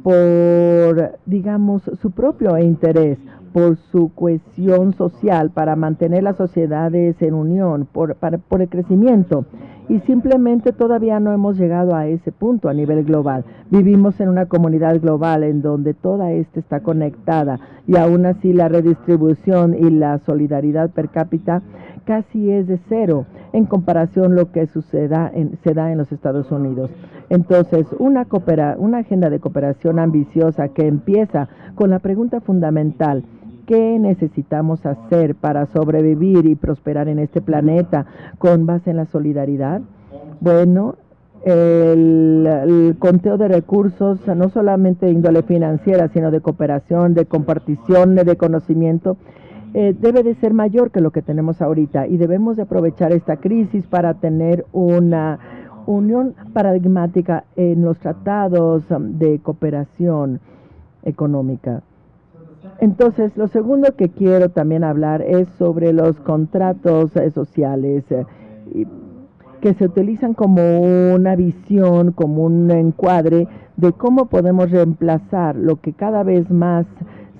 por, digamos, su propio interés, por su cohesión social, para mantener las sociedades en unión, por, por el crecimiento y simplemente todavía no hemos llegado a ese punto a nivel global. Vivimos en una comunidad global en donde toda esta está conectada y aún así la redistribución y la solidaridad per cápita casi es de cero en comparación lo que suceda en, se da en los Estados Unidos. Entonces, una, coopera, una agenda de cooperación ambiciosa que empieza con la pregunta fundamental, ¿Qué necesitamos hacer para sobrevivir y prosperar en este planeta con base en la solidaridad? Bueno, el, conteo de recursos, no solamente de índole financiera, sino de cooperación, de compartición, de conocimiento, eh, debe de ser mayor que lo que tenemos ahorita y debemos de aprovechar esta crisis para tener una unión paradigmática en los tratados de cooperación económica. Entonces, lo segundo que quiero también hablar es sobre los contratos eh, sociales eh, que se utilizan como una visión, como un encuadre de cómo podemos reemplazar lo que cada vez más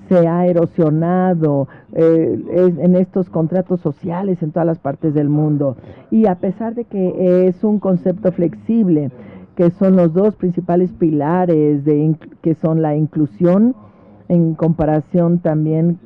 se ha erosionado eh, en estos contratos sociales en todas las partes del mundo. Y a pesar de que es un concepto flexible, que son los dos principales pilares de, que son la inclusión en comparación también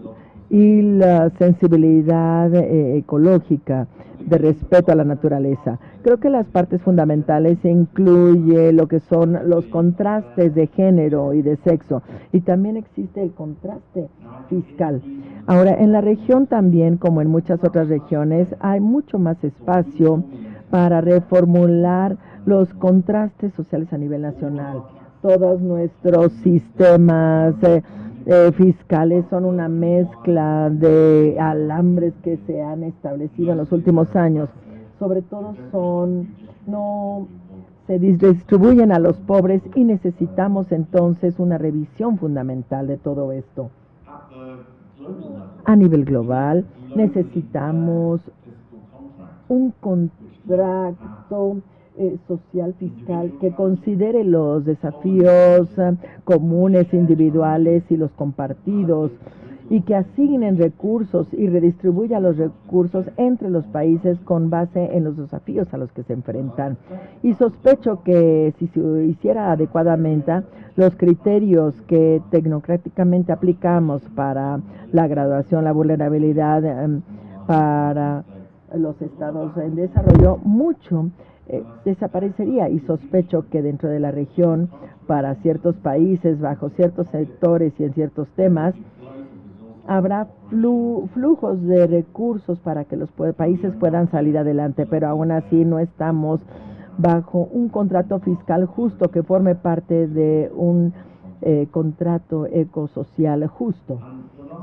y la sensibilidad eh, ecológica de respeto a la naturaleza. Creo que las partes fundamentales incluye lo que son los contrastes de género y de sexo y también existe el contraste fiscal. Ahora, en la región también, como en muchas otras regiones, hay mucho más espacio para reformular los contrastes sociales a nivel nacional. Todos nuestros sistemas eh, eh, fiscales son una mezcla de alambres que se han establecido en los últimos años. Sobre todo son, no se distribuyen a los pobres y necesitamos entonces una revisión fundamental de todo esto. A nivel global necesitamos un contrato eh, social fiscal que considere los desafíos eh, comunes, individuales y los compartidos y que asignen recursos y redistribuya los recursos entre los países con base en los desafíos a los que se enfrentan. Y sospecho que si se hiciera adecuadamente, los criterios que tecnocráticamente aplicamos para la graduación, la vulnerabilidad, em, para los estados en desarrollo, mucho eh, desaparecería y sospecho que dentro de la región, para ciertos países, bajo ciertos sectores y en ciertos temas, habrá flujos de recursos para que los países puedan salir adelante, pero aún así no estamos bajo un contrato fiscal justo que forme parte de un eh, contrato ecosocial justo.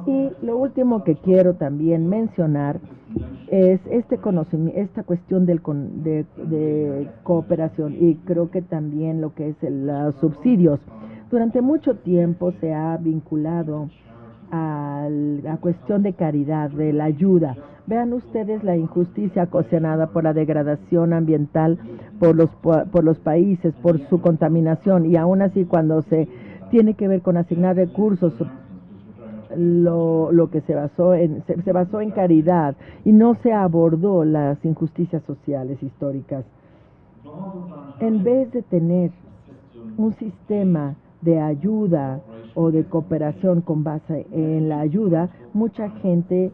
Y lo último que quiero también mencionar es este conocimiento, esta cuestión del de, cooperación y creo que también lo que es los subsidios. Durante mucho tiempo se ha vinculado a la cuestión de caridad, de la ayuda. Vean ustedes la injusticia ocasionada por la degradación ambiental por los, por los países, por su contaminación y aún así cuando se tiene que ver con asignar recursos lo, lo que se basó en se, basó en caridad y no se abordó las injusticias sociales históricas. En vez de tener un sistema de ayuda o de cooperación con base en la ayuda, mucha gente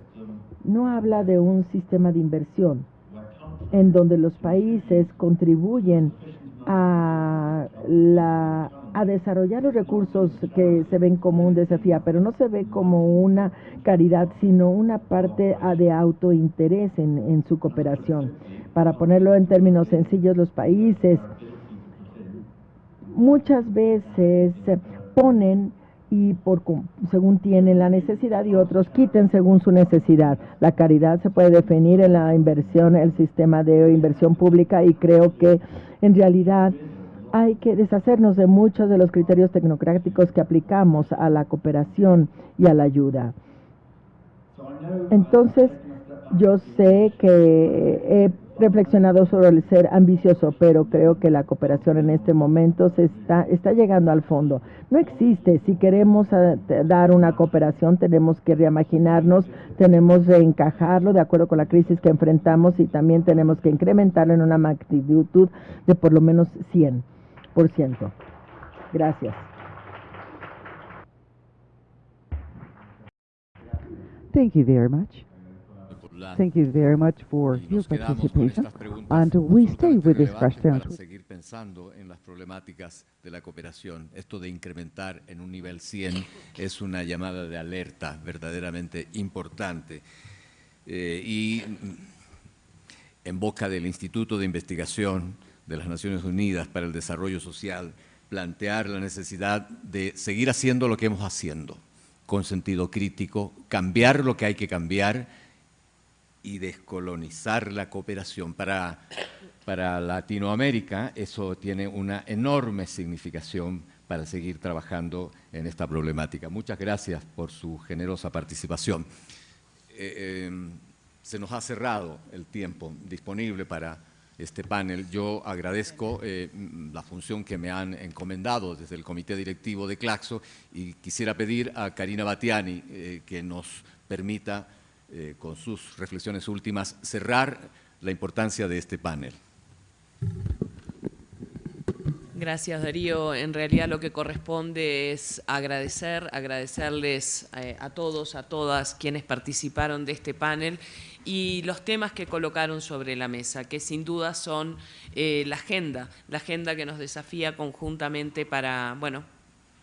no habla de un sistema de inversión en donde los países contribuyen a la desarrollar los recursos que se ven como un desafío, pero no se ve como una caridad, sino una parte de autointerés en, en su cooperación. Para ponerlo en términos sencillos, los países muchas veces ponen y por según tienen la necesidad y otros quiten según su necesidad. La caridad se puede definir en la inversión, el sistema de inversión pública y creo que en realidad hay que deshacernos de muchos de los criterios tecnocráticos que aplicamos a la cooperación y a la ayuda. Entonces, yo sé que he reflexionado sobre el ser ambicioso, pero creo que la cooperación en este momento se está, está llegando al fondo. No existe. Si queremos eh, dar una cooperación, tenemos que reimaginarnos, tenemos que encajarlo de acuerdo con la crisis que enfrentamos y también tenemos que incrementarlo en una magnitud de por lo menos 100%. Gracias. Thank you very much. Thank you very much for your participation. And we stay with these questions. Para seguir pensando en las problemáticas de la cooperación, esto de incrementar en un nivel 100 es una llamada de alerta verdaderamente importante. Eh, y en boca del Instituto de Investigación de las Naciones Unidas para el Desarrollo Social, plantear la necesidad de seguir haciendo lo que hemos haciendo con sentido crítico, cambiar lo que hay que cambiar y descolonizar la cooperación. Para, para Latinoamérica eso tiene una enorme significación para seguir trabajando en esta problemática. Muchas gracias por su generosa participación. Eh, em, se nos ha cerrado el tiempo disponible para este panel. Yo agradezco eh, la función que me han encomendado desde el Comité Directivo de Claxo y quisiera pedir a Karina Batiani eh, que nos permita eh, con sus reflexiones últimas, cerrar la importancia de este panel. Gracias Darío. En realidad lo que corresponde es agradecer, agradecerles eh, a todos, a todas quienes participaron de este panel y los temas que colocaron sobre la mesa, que sin duda son eh, la agenda, la agenda que nos desafía conjuntamente para, bueno,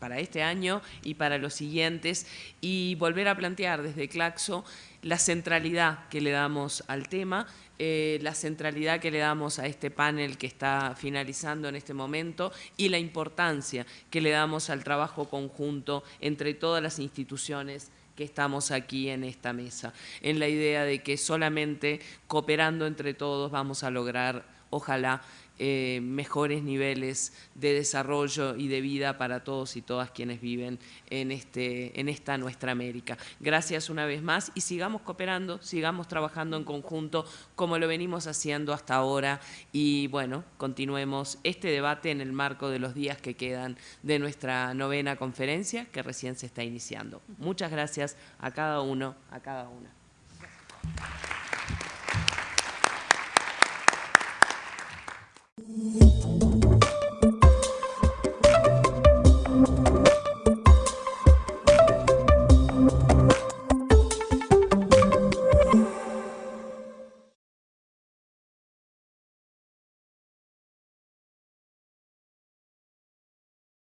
para este año y para los siguientes, y volver a plantear desde Claxo la centralidad que le damos al tema, eh, la centralidad que le damos a este panel que está finalizando en este momento y la importancia que le damos al trabajo conjunto entre todas las instituciones que estamos aquí en esta mesa, en la idea de que solamente cooperando entre todos vamos a lograr, ojalá, eh, mejores niveles de desarrollo y de vida para todos y todas quienes viven en, este, en esta nuestra América. Gracias una vez más y sigamos cooperando, sigamos trabajando en conjunto como lo venimos haciendo hasta ahora y bueno, continuemos este debate en el marco de los días que quedan de nuestra novena conferencia que recién se está iniciando. Muchas gracias a cada uno, a cada una.